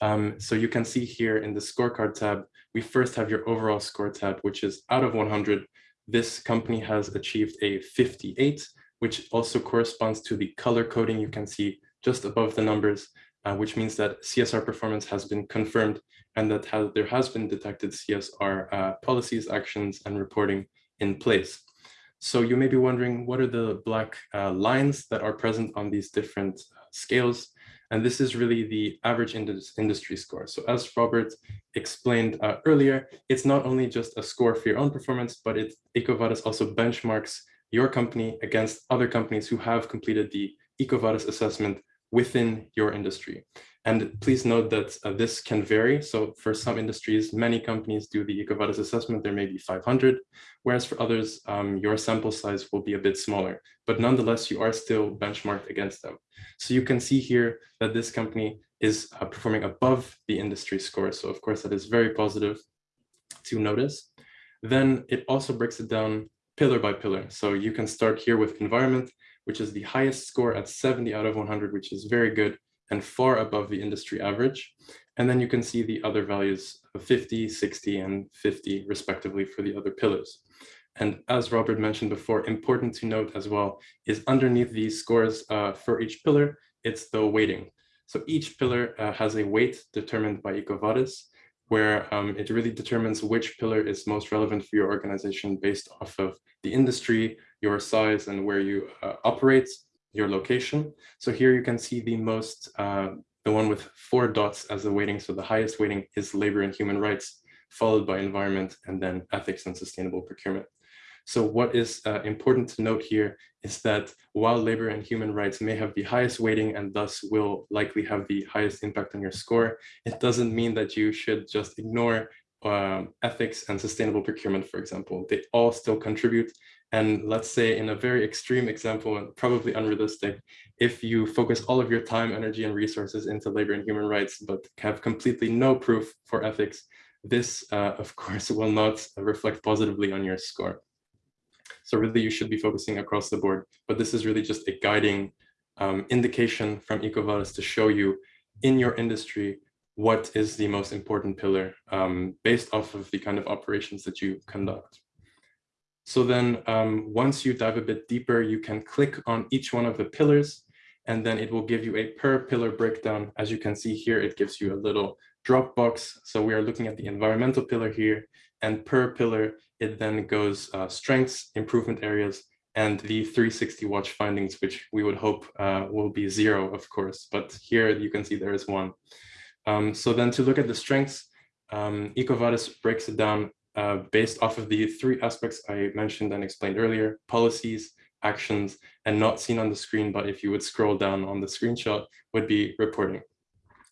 Um, so you can see here in the scorecard tab, we first have your overall score tab, which is out of 100. This company has achieved a 58, which also corresponds to the color coding you can see just above the numbers, uh, which means that CSR performance has been confirmed and that has, there has been detected CSR uh, policies, actions, and reporting in place. So you may be wondering, what are the black uh, lines that are present on these different uh, scales? And this is really the average industry score. So as Robert explained uh, earlier, it's not only just a score for your own performance, but it, EcoVadis also benchmarks your company against other companies who have completed the EcoVadis assessment within your industry. And please note that uh, this can vary. So for some industries, many companies do the EcoVadis assessment, there may be 500, whereas for others, um, your sample size will be a bit smaller, but nonetheless, you are still benchmarked against them. So you can see here that this company is uh, performing above the industry score. So of course, that is very positive to notice. Then it also breaks it down pillar by pillar. So you can start here with environment, which is the highest score at 70 out of 100, which is very good and far above the industry average. And then you can see the other values of 50, 60, and 50 respectively for the other pillars. And as Robert mentioned before, important to note as well is underneath these scores uh, for each pillar, it's the weighting. So each pillar uh, has a weight determined by EcoVadis, where um, it really determines which pillar is most relevant for your organization based off of the industry, your size, and where you uh, operate, your location. So here you can see the most, uh, the one with four dots as the weighting. So the highest weighting is labor and human rights. followed by environment, and then ethics and sustainable procurement. So what is uh, important to note here is that while labor and human rights may have the highest weighting and thus will likely have the highest impact on your score, it doesn't mean that you should just ignore um, ethics and sustainable procurement, for example. They all still contribute. And let's say in a very extreme example, and probably unrealistic, if you focus all of your time, energy, and resources into labor and human rights, but have completely no proof for ethics, this, uh, of course, will not reflect positively on your score. So really you should be focusing across the board, but this is really just a guiding um, indication from EcoVadis to show you in your industry what is the most important pillar um, based off of the kind of operations that you conduct. So then um, once you dive a bit deeper, you can click on each one of the pillars and then it will give you a per pillar breakdown. As you can see here, it gives you a little drop box. So we are looking at the environmental pillar here and per pillar, it then goes uh, strengths, improvement areas, and the 360 watch findings, which we would hope uh, will be zero, of course. But here you can see there is one. Um, so then to look at the strengths, um, EcoVadis breaks it down uh, based off of the three aspects I mentioned and explained earlier, policies, actions, and not seen on the screen, but if you would scroll down on the screenshot, would be reporting.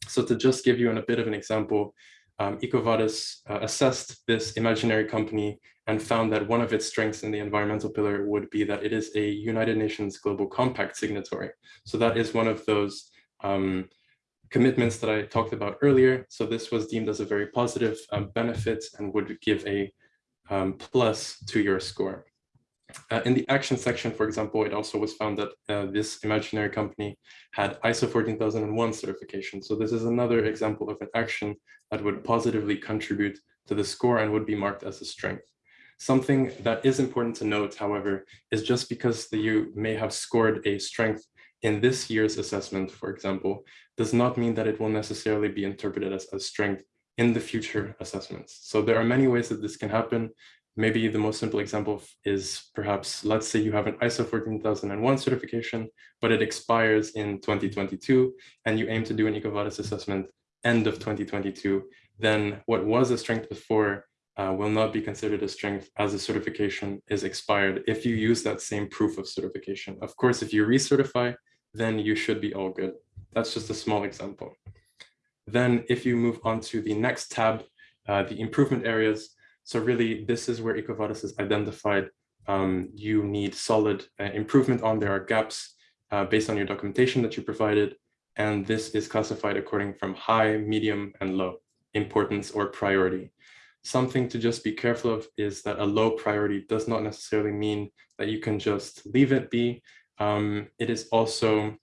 So to just give you an, a bit of an example, um, EcoVadis uh, assessed this imaginary company and found that one of its strengths in the environmental pillar would be that it is a United Nations Global Compact signatory. So that is one of those um, commitments that I talked about earlier. So this was deemed as a very positive um, benefit and would give a um, plus to your score. Uh, in the action section, for example, it also was found that uh, this imaginary company had ISO 14001 certification. So this is another example of an action that would positively contribute to the score and would be marked as a strength. Something that is important to note, however, is just because the, you may have scored a strength in this year's assessment, for example, does not mean that it will necessarily be interpreted as a strength in the future assessments. So there are many ways that this can happen. Maybe the most simple example is perhaps, let's say you have an ISO 14001 certification, but it expires in 2022, and you aim to do an EcoVadis assessment end of 2022, then what was a strength before uh, will not be considered a strength as the certification is expired if you use that same proof of certification. Of course, if you recertify, then you should be all good. That's just a small example. Then if you move on to the next tab, uh, the improvement areas. So really, this is where EcoVadis has identified um, you need solid uh, improvement on. There are gaps uh, based on your documentation that you provided. And this is classified according from high, medium, and low importance or priority. Something to just be careful of is that a low priority does not necessarily mean that you can just leave it be. Um, it is also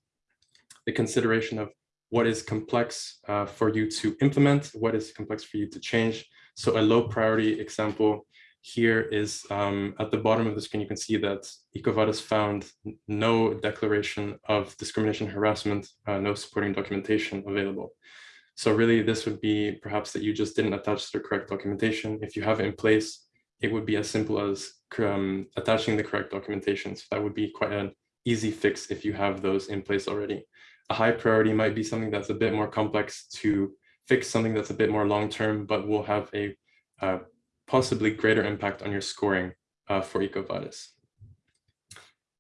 the consideration of what is complex uh, for you to implement, what is complex for you to change. So a low priority example here is um, at the bottom of the screen, you can see that EcoVadis found no declaration of discrimination harassment, uh, no supporting documentation available. So really this would be perhaps that you just didn't attach the correct documentation. If you have it in place, it would be as simple as um, attaching the correct documentation. So that would be quite an easy fix if you have those in place already. A high priority might be something that's a bit more complex to fix something that's a bit more long-term, but will have a uh, possibly greater impact on your scoring uh, for EcoVadis.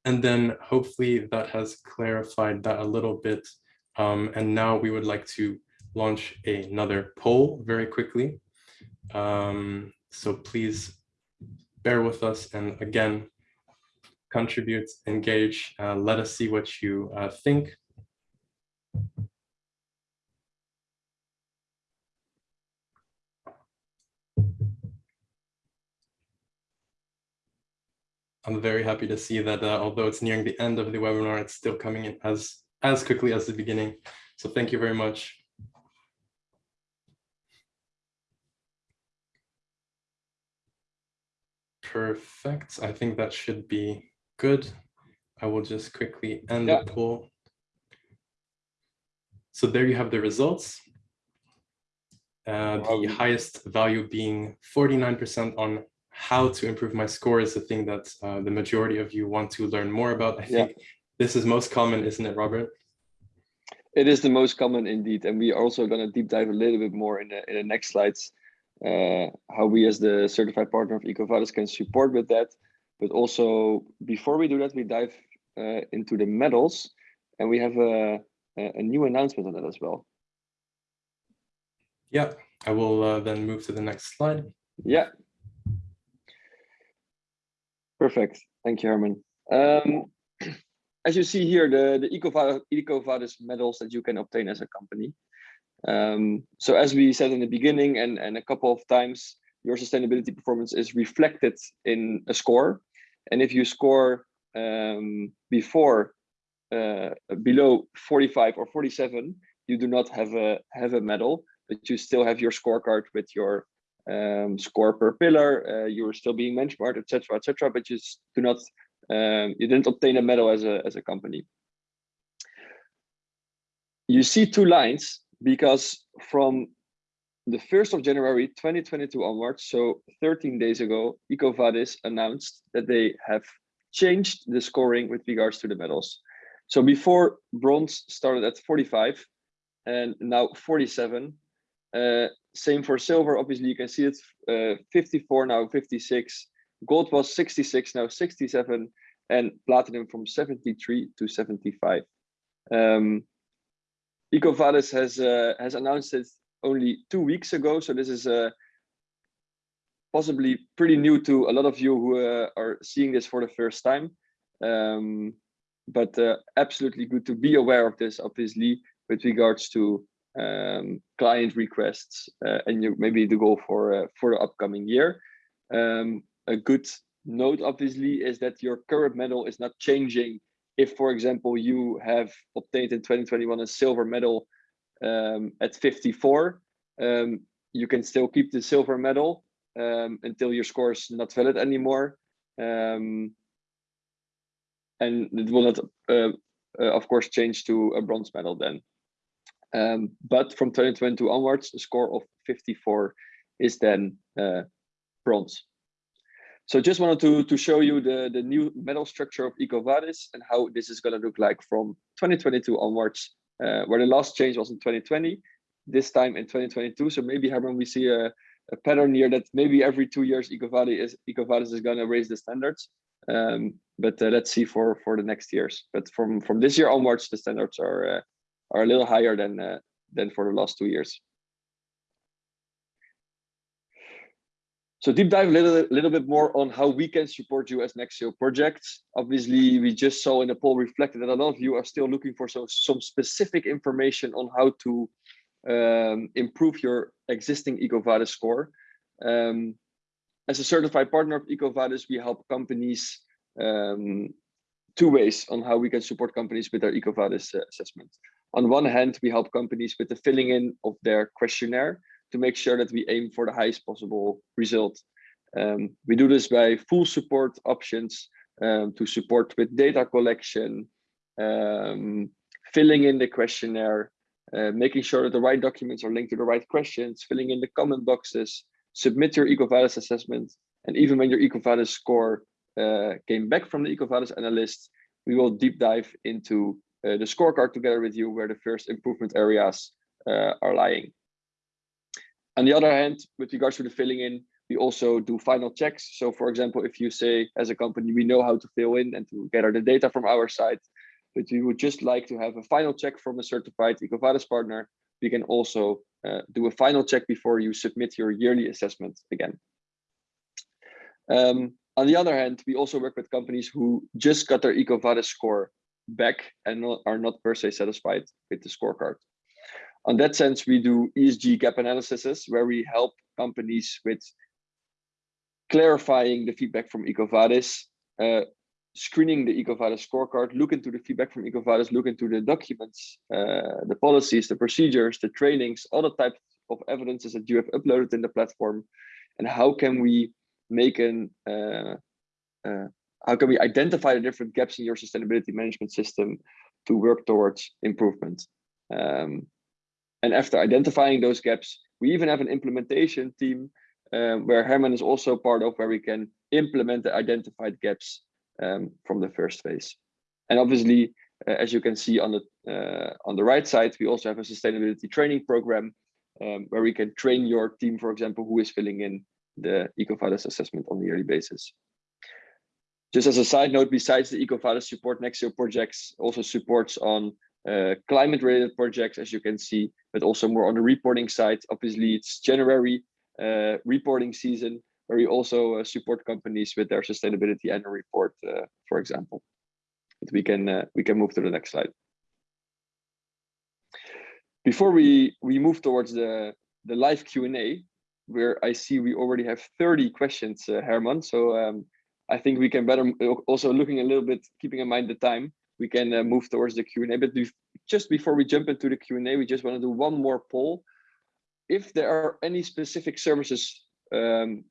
And then hopefully that has clarified that a little bit. Um, and now we would like to launch another poll very quickly. Um, so please bear with us and again, contribute, engage, uh, let us see what you uh, think. I'm very happy to see that uh, although it's nearing the end of the webinar, it's still coming in as, as quickly as the beginning. So thank you very much. Perfect. I think that should be good. I will just quickly end yeah. the poll. So there you have the results. Uh, the highest value being 49% on how to improve my score is the thing that uh, the majority of you want to learn more about. I think yeah. this is most common, isn't it, Robert? It is the most common indeed. And we are also going to deep dive a little bit more in the, in the next slides. uh, how we as the certified partner of EcoVadis can support with that. But also before we do that, we dive uh, into the medals and we have a, a new announcement on that as well. Yeah, I will uh, then move to the next slide. Yeah. Perfect. Thank you, Herman. Um, as you see here, the, the EcoVadis, medals that you can obtain as a company. Um, so as we said in the beginning and, and a couple of times, your sustainability performance is reflected in a score. And if you score um, before uh, below 45 or 47, you do not have a have a medal, but you still have your scorecard with your um, score per pillar. Uh, you were still being benchmarked, etc., etc. but you do not um, you didn't obtain a medal as a as a company. You see two lines because from the 1st of January 2022 onwards, so 13 days ago, EcoVadis announced that they have changed the scoring with regards to the medals. So before bronze started at 45 and now 47. Uh, same for silver, obviously you can see it's uh, 54, now 56. Gold was 66, now 67, and platinum from 73 to 75. Um, has uh, has announced it only two weeks ago, so this is uh, possibly pretty new to a lot of you who uh, are seeing this for the first time. Um, but uh, absolutely good to be aware of this, obviously, with regards to um, client requests uh, and you, maybe the goal for uh, for the upcoming year. Um, a good note, obviously, is that your current medal is not changing if, for example, you have obtained in 2021 a silver medal um, at 54, um, you can still keep the silver medal um, until your score is not valid anymore. Um, and it will not, uh, uh, of course, change to a bronze medal then. Um, but from 2022 onwards, a score of 54 is then uh, bronze. So just wanted to, to show you the, the new medal structure of EcoVadis and how this is going to look like from 2022 onwards, uh, where the last change was in 2020, this time in 2022. So maybe, Herman, we see a, a pattern here that maybe every two years EcoVadis is, EcoVadis is going to raise the standards. Um, but uh, let's see for, for the next years. But from, from this year onwards, the standards are, uh, are a little higher than, uh, than for the last two years. So deep dive a little, little bit more on how we can support you as Nexio projects. Obviously, we just saw in the poll reflected that a lot of you are still looking for some, some specific information on how to um, improve your existing EcoVadis score. Um, as a certified partner of EcoVadis, we help companies um, two ways on how we can support companies with their EcoVadis uh, assessment. On one hand, we help companies with the filling in of their questionnaire to make sure that we aim for the highest possible result. Um, we do this by full support options um, to support with data collection, um, filling in the questionnaire, uh, making sure that the right documents are linked to the right questions, filling in the comment boxes, submit your EcoVadis assessment, and even when your EcoVadis score uh, came back from the EcoVadis analyst, we will deep dive into uh, the scorecard together with you where the first improvement areas uh, are lying. On the other hand, with regards to the filling in, we also do final checks. So for example, if you say as a company, we know how to fill in and to gather the data from our side, but we would just like to have a final check from a certified EcoVadis partner, we can also uh, do a final check before you submit your yearly assessment again. Um, on the other hand, we also work with companies who just got their EcoVadis score back and are not per se satisfied with the scorecard. On that sense, we do ESG gap analysis where we help companies with clarifying the feedback from EcoVadis, uh, screening the EcoVadis scorecard, look into the feedback from EcoVadis, look into the documents, uh, the policies, the procedures, the trainings, all the types of evidences that you have uploaded in the platform, and how can we make an uh, uh, how can we identify the different gaps in your sustainability management system to work towards improvement. Um, and after identifying those gaps, we even have an implementation team um, where Herman is also part of where we can implement the identified gaps um, from the first phase. And obviously, uh, as you can see on the uh, on the right side, we also have a sustainability training program um, where we can train your team, for example, who is filling in the EcoVadis assessment on a yearly basis. Just as a side note, besides the EcoVadis support, Nexio projects also supports on uh, climate related projects, as you can see, but also more on the reporting side. Obviously, it's January uh, reporting season, where we also uh, support companies with their sustainability annual report, uh, for example. But we can uh, we can move to the next slide. Before we we move towards the the live Q and A, where I see we already have 30 questions, uh, Herman. So um, I think we can better also looking a little bit, keeping in mind the time, we can uh, move towards the Q and A. But just before we jump into the Q and A, we just want to do one more poll. If there are any specific services um,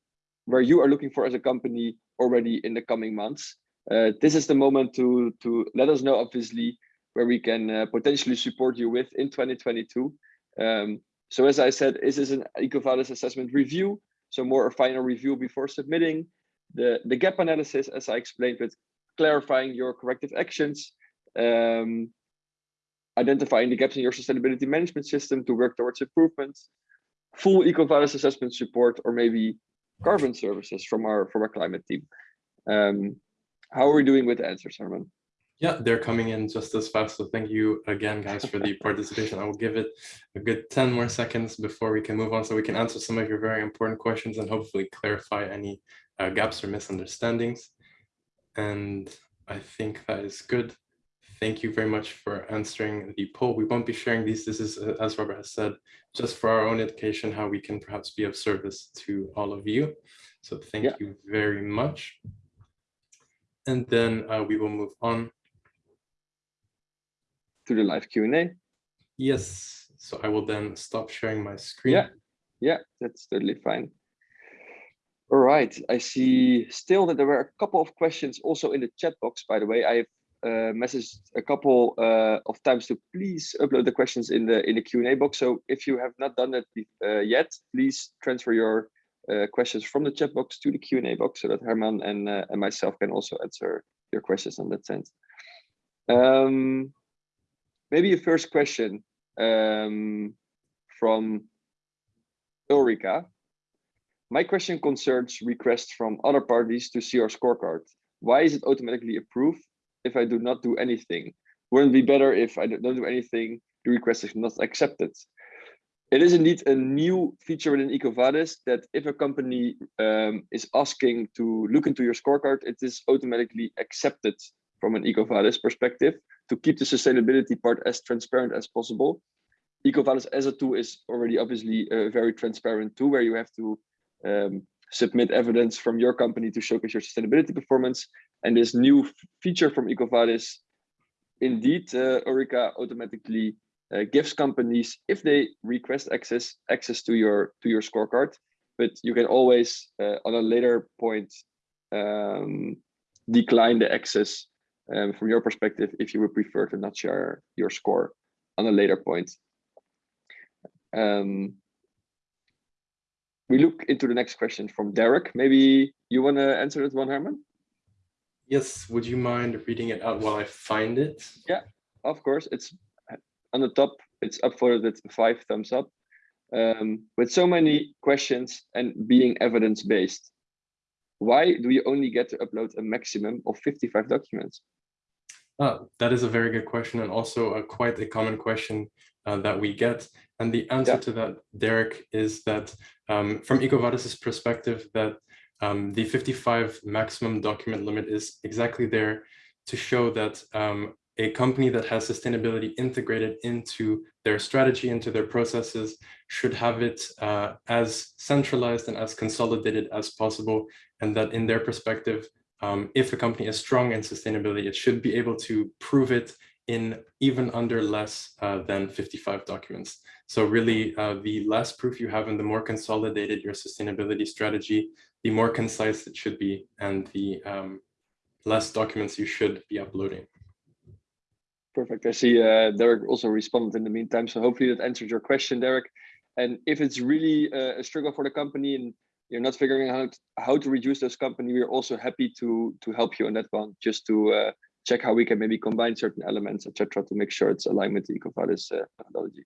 where you are looking for as a company already in the coming months, uh, this is the moment to to let us know. Obviously, where we can uh, potentially support you with in 2022. Um, so as I said, this is an EcoVadis assessment review, so more a final review before submitting. The, the gap analysis, as I explained, with clarifying your corrective actions, um, identifying the gaps in your sustainability management system to work towards improvements, full EcoVadis assessment support, or maybe carbon services from our from our climate team. Um, how are we doing with the answers, Herman? Yeah, they're coming in just as fast. So thank you again, guys, for the participation. I will give it a good 10 more seconds before we can move on so we can answer some of your very important questions and hopefully clarify any uh, gaps or misunderstandings. And I think that is good. Thank you very much for answering the poll. We won't be sharing these. This is, uh, as Robert has said, just for our own education, how we can perhaps be of service to all of you. So thank yeah. you very much. And then uh, we will move on to the live Q&A? Yes, so I will then stop sharing my screen. Yeah, yeah, that's totally fine. All right, I see still that there were a couple of questions also in the chat box, by the way. I've uh, messaged a couple uh, of times to please upload the questions in the in the Q&A box. So if you have not done that uh, yet, please transfer your uh, questions from the chat box to the Q&A box so that Herman and, uh, and myself can also answer your questions in that sense. Um, maybe a first question um, from Ulrika. My question concerns requests from other parties to see our scorecard. Why is it automatically approved if I do not do anything? Wouldn't it be better if I don't do anything, the request is not accepted? It is indeed a new feature within EcoVadis that if a company um, is asking to look into your scorecard, it is automatically accepted from an EcoVadis perspective to keep the sustainability part as transparent as possible. EcoVadis as a tool is already obviously a very transparent tool where you have to um, submit evidence from your company to showcase your sustainability performance. And this new feature from EcoVadis, indeed, uh, Ulrika automatically uh, gives companies, if they request access, access to your to your scorecard. But you can always, uh, on a later point, um, decline the access um, from your perspective if you would prefer to not share your score on a later point. Um, we look into the next question from Derek. Maybe you want to answer that one, Herman? Yes, would you mind reading it out while I find it? Yeah, of course. It's on the top, it's upvoted five thumbs up. Um, with so many questions and being evidence-based, why do you only get to upload a maximum of 55 documents? Uh, that is a very good question and also a, quite a common question uh, that we get. And the answer yeah. to that, Derek, is that um, from EcoVadis's perspective, that um, the 55 maximum document limit is exactly there to show that um, a company that has sustainability integrated into their strategy, into their processes, should have it uh, as centralized and as consolidated as possible. And that in their perspective, um, if a company is strong in sustainability, it should be able to prove it in even under less uh, than 55 documents. So really, uh, the less proof you have and the more consolidated your sustainability strategy, the more concise it should be and the um, less documents you should be uploading. Perfect. I see uh, Derek also responded in the meantime. So hopefully that answers your question, Derek. And if it's really uh, a struggle for the company and you're not figuring out how to reduce those company, we're also happy to to help you on that one, just to uh, check how we can maybe combine certain elements, etc., to make sure it's aligned with the EcoVadis uh, methodology.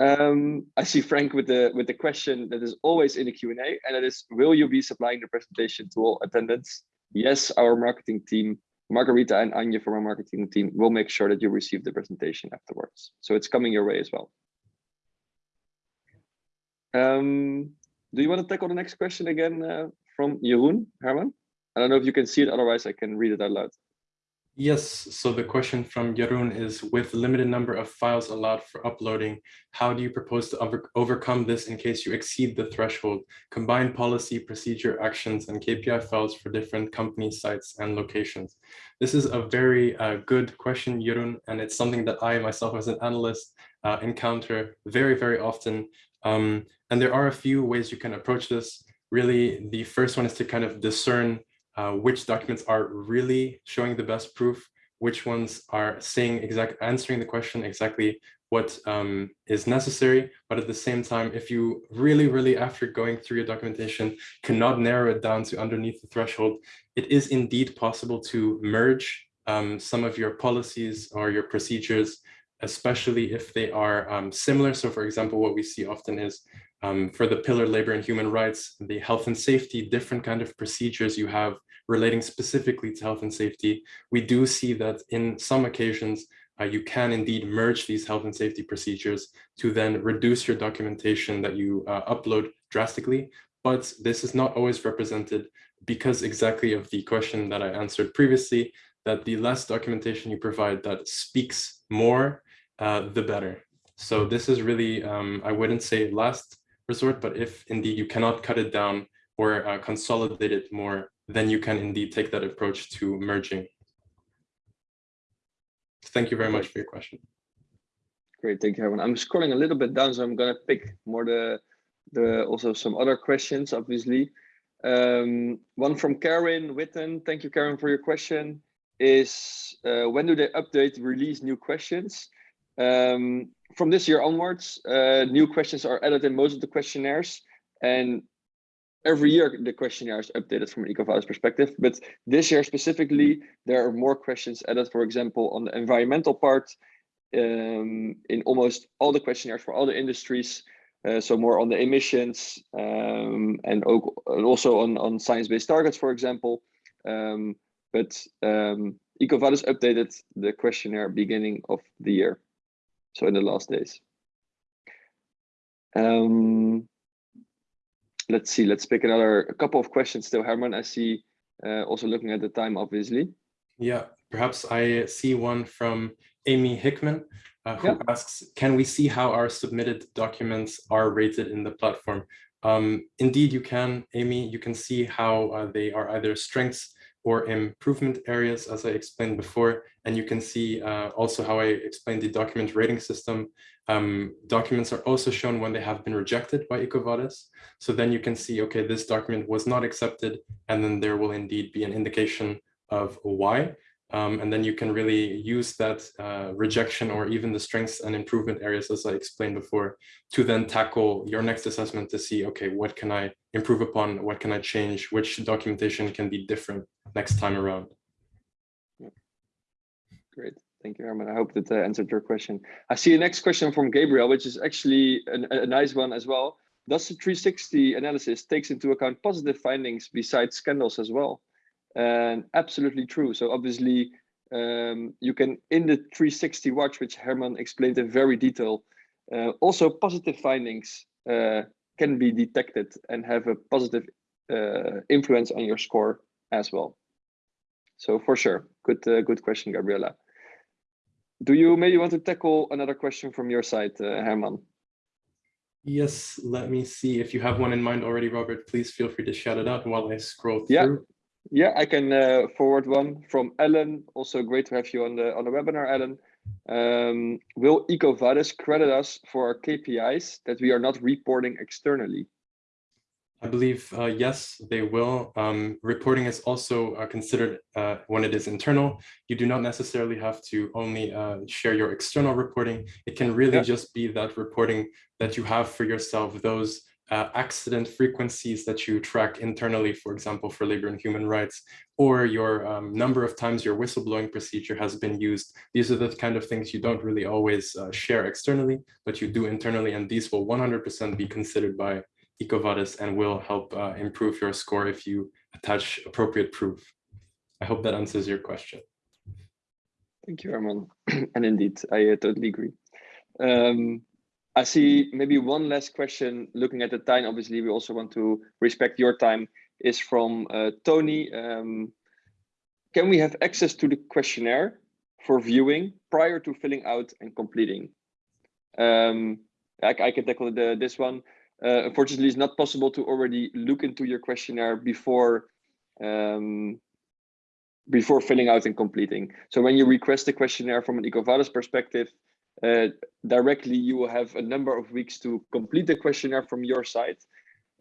Um, I see Frank with the with the question that is always in the Q&A, and that is, will you be supplying the presentation to all attendants? Yes, our marketing team, Margarita and Anya from our marketing team will make sure that you receive the presentation afterwards. So it's coming your way as well. Um, do you want to tackle the next question again uh, from Jeroen, Herman? I don't know if you can see it, otherwise I can read it out loud. Yes, so the question from Jeroen is, with limited number of files allowed for uploading, how do you propose to over overcome this in case you exceed the threshold? Combine policy, procedure, actions, and KPI files for different company sites and locations. This is a very uh, good question, Jeroen, and it's something that I myself as an analyst uh, encounter very, very often. Um, and there are a few ways you can approach this. Really, the first one is to kind of discern uh, which documents are really showing the best proof, which ones are saying exact answering the question exactly what um, is necessary. But at the same time, if you really, really, after going through your documentation, cannot narrow it down to underneath the threshold, it is indeed possible to merge um, some of your policies or your procedures, especially if they are um, similar. So for example, what we see often is um, for the pillar labor and human rights, the health and safety, different kind of procedures you have relating specifically to health and safety, we do see that in some occasions, uh, you can indeed merge these health and safety procedures to then reduce your documentation that you uh, upload drastically. But this is not always represented because exactly of the question that I answered previously, that the less documentation you provide that speaks more, uh, the better. So this is really, um, I wouldn't say last resort, but if indeed you cannot cut it down or uh, consolidate it more, then you can indeed take that approach to merging. Thank you very much for your question. Great, thank you, everyone. I'm scrolling a little bit down, so I'm gonna pick more the the also some other questions, obviously. Um, one from Karen Witten. Thank you, Karen, for your question. Is uh, when do they update, release new questions? Um, from this year onwards, uh, new questions are added in most of the questionnaires, and every year the questionnaire is updated from an EcoVadis perspective, but this year specifically, there are more questions added, for example, on the environmental part um, in almost all the questionnaires for all the industries. Uh, so more on the emissions um, and, also on, on science-based targets, for example. Um, but um, EcoVadis updated the questionnaire beginning of the year, so in the last days. Um, let's see, let's pick another a couple of questions still. Herman, I see uh, also looking at the time, obviously. Yeah, perhaps I see one from Amy Hickman, uh, who yeah. asks, can we see how our submitted documents are rated in the platform? Um, indeed, you can, Amy, you can see how uh, they are either strengths or improvement areas, as I explained before. And you can see uh, also how I explained the document rating system. Um, documents are also shown when they have been rejected by EcoVadis. So then you can see, okay, this document was not accepted, and then there will indeed be an indication of why. Um, and then you can really use that uh, rejection or even the strengths and improvement areas, as I explained before, to then tackle your next assessment to see, okay, what can I improve upon? What can I change? Which documentation can be different next time around? Great. Thank you, Herman. I hope that uh, answered your question. I see a next question from Gabriel, which is actually an, a nice one as well. Does the 360 analysis takes into account positive findings besides scandals as well? And absolutely true. So obviously, um, you can in the 360 watch, which Herman explained in very detail, uh, also positive findings uh, can be detected and have a positive uh, influence on your score as well. So for sure, good uh, good question, Gabriela. Do you maybe want to tackle another question from your side, uh, Herman? Yes, let me see. If you have one in mind already, Robert, please feel free to shout it out while I scroll through. Yeah, I can uh, forward one from Ellen. Also great to have you on the on the webinar, Ellen. Um, will EcoVadis credit us for our KPIs that we are not reporting externally? I believe, uh, yes, they will. Um, reporting is also uh, considered uh, when it is internal. You do not necessarily have to only uh, share your external reporting. It can really yeah. just be that reporting that you have for yourself, those uh, accident frequencies that you track internally, for example, for labor and human rights, or your um, number of times your whistleblowing procedure has been used. These are the kind of things you don't really always uh, share externally, but you do internally, and these will 100% be considered by EcoVadis and will help uh, improve your score if you attach appropriate proof. I hope that answers your question. Thank you, Herman. and indeed, I uh, totally agree. Um, I see maybe one last question looking at the time. Obviously, we also want to respect your time is from uh, Tony. Um, can we have access to the questionnaire for viewing prior to filling out and completing? Um, I, I, can tackle the, this one. Uh, unfortunately, it's not possible to already look into your questionnaire before um, before filling out and completing. So when you request a questionnaire from an EcoVadis perspective, uh, directly you will have a number of weeks to complete the questionnaire from your side.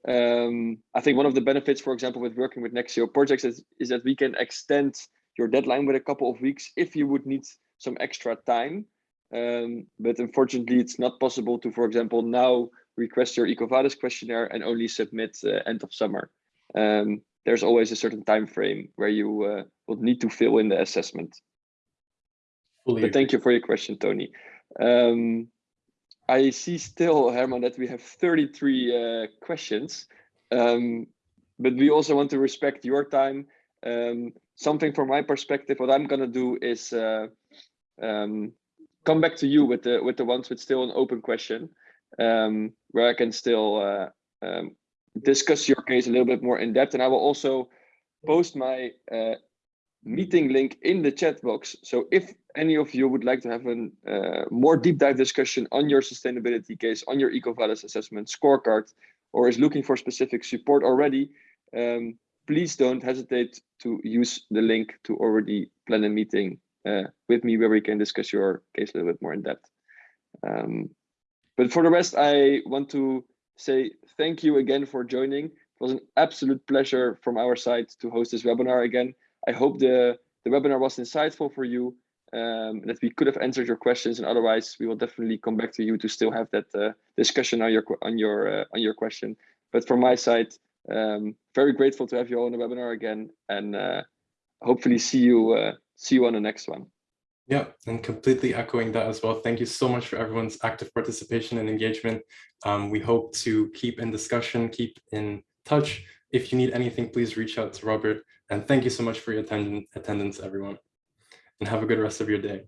Um, I think one of the benefits, for example, with working with Nexio projects is, is that we can extend your deadline with a couple of weeks if you would need some extra time. Um, but unfortunately, it's not possible to, for example, now request your EcoVadis questionnaire and only submit uh, end of summer. Um, there's always a certain time frame where you uh, will need to fill in the assessment. But thank you for your question, Tony. Um, I see still, Herman, that we have 33 uh, questions, um, but we also want to respect your time. Um, something from my perspective, what I'm going to do is uh, um, come back to you with the with the ones with still an open question, um, where I can still uh, um, discuss your case a little bit more in depth. And I will also post my uh, meeting link in the chat box. So if any of you would like to have a uh, more deep dive discussion on your sustainability case, on your EcoVadis assessment scorecard, or is looking for specific support already, um, please don't hesitate to use the link to already plan a meeting uh, with me where we can discuss your case a little bit more in depth. Um, but for the rest, I want to say thank you again for joining. It was an absolute pleasure from our side to host this webinar again. I hope the, the webinar was insightful for you, um, that we could have answered your questions, and otherwise we will definitely come back to you to still have that uh, discussion on your on your uh, on your question. But from my side, um, very grateful to have you all on the webinar again, and uh, hopefully see you uh, see you on the next one. Yeah, and completely echoing that as well. Thank you so much for everyone's active participation and engagement. Um, we hope to keep in discussion, keep in touch. If you need anything, please reach out to Robert. And thank you so much for your attendance, everyone. And have a good rest of your day.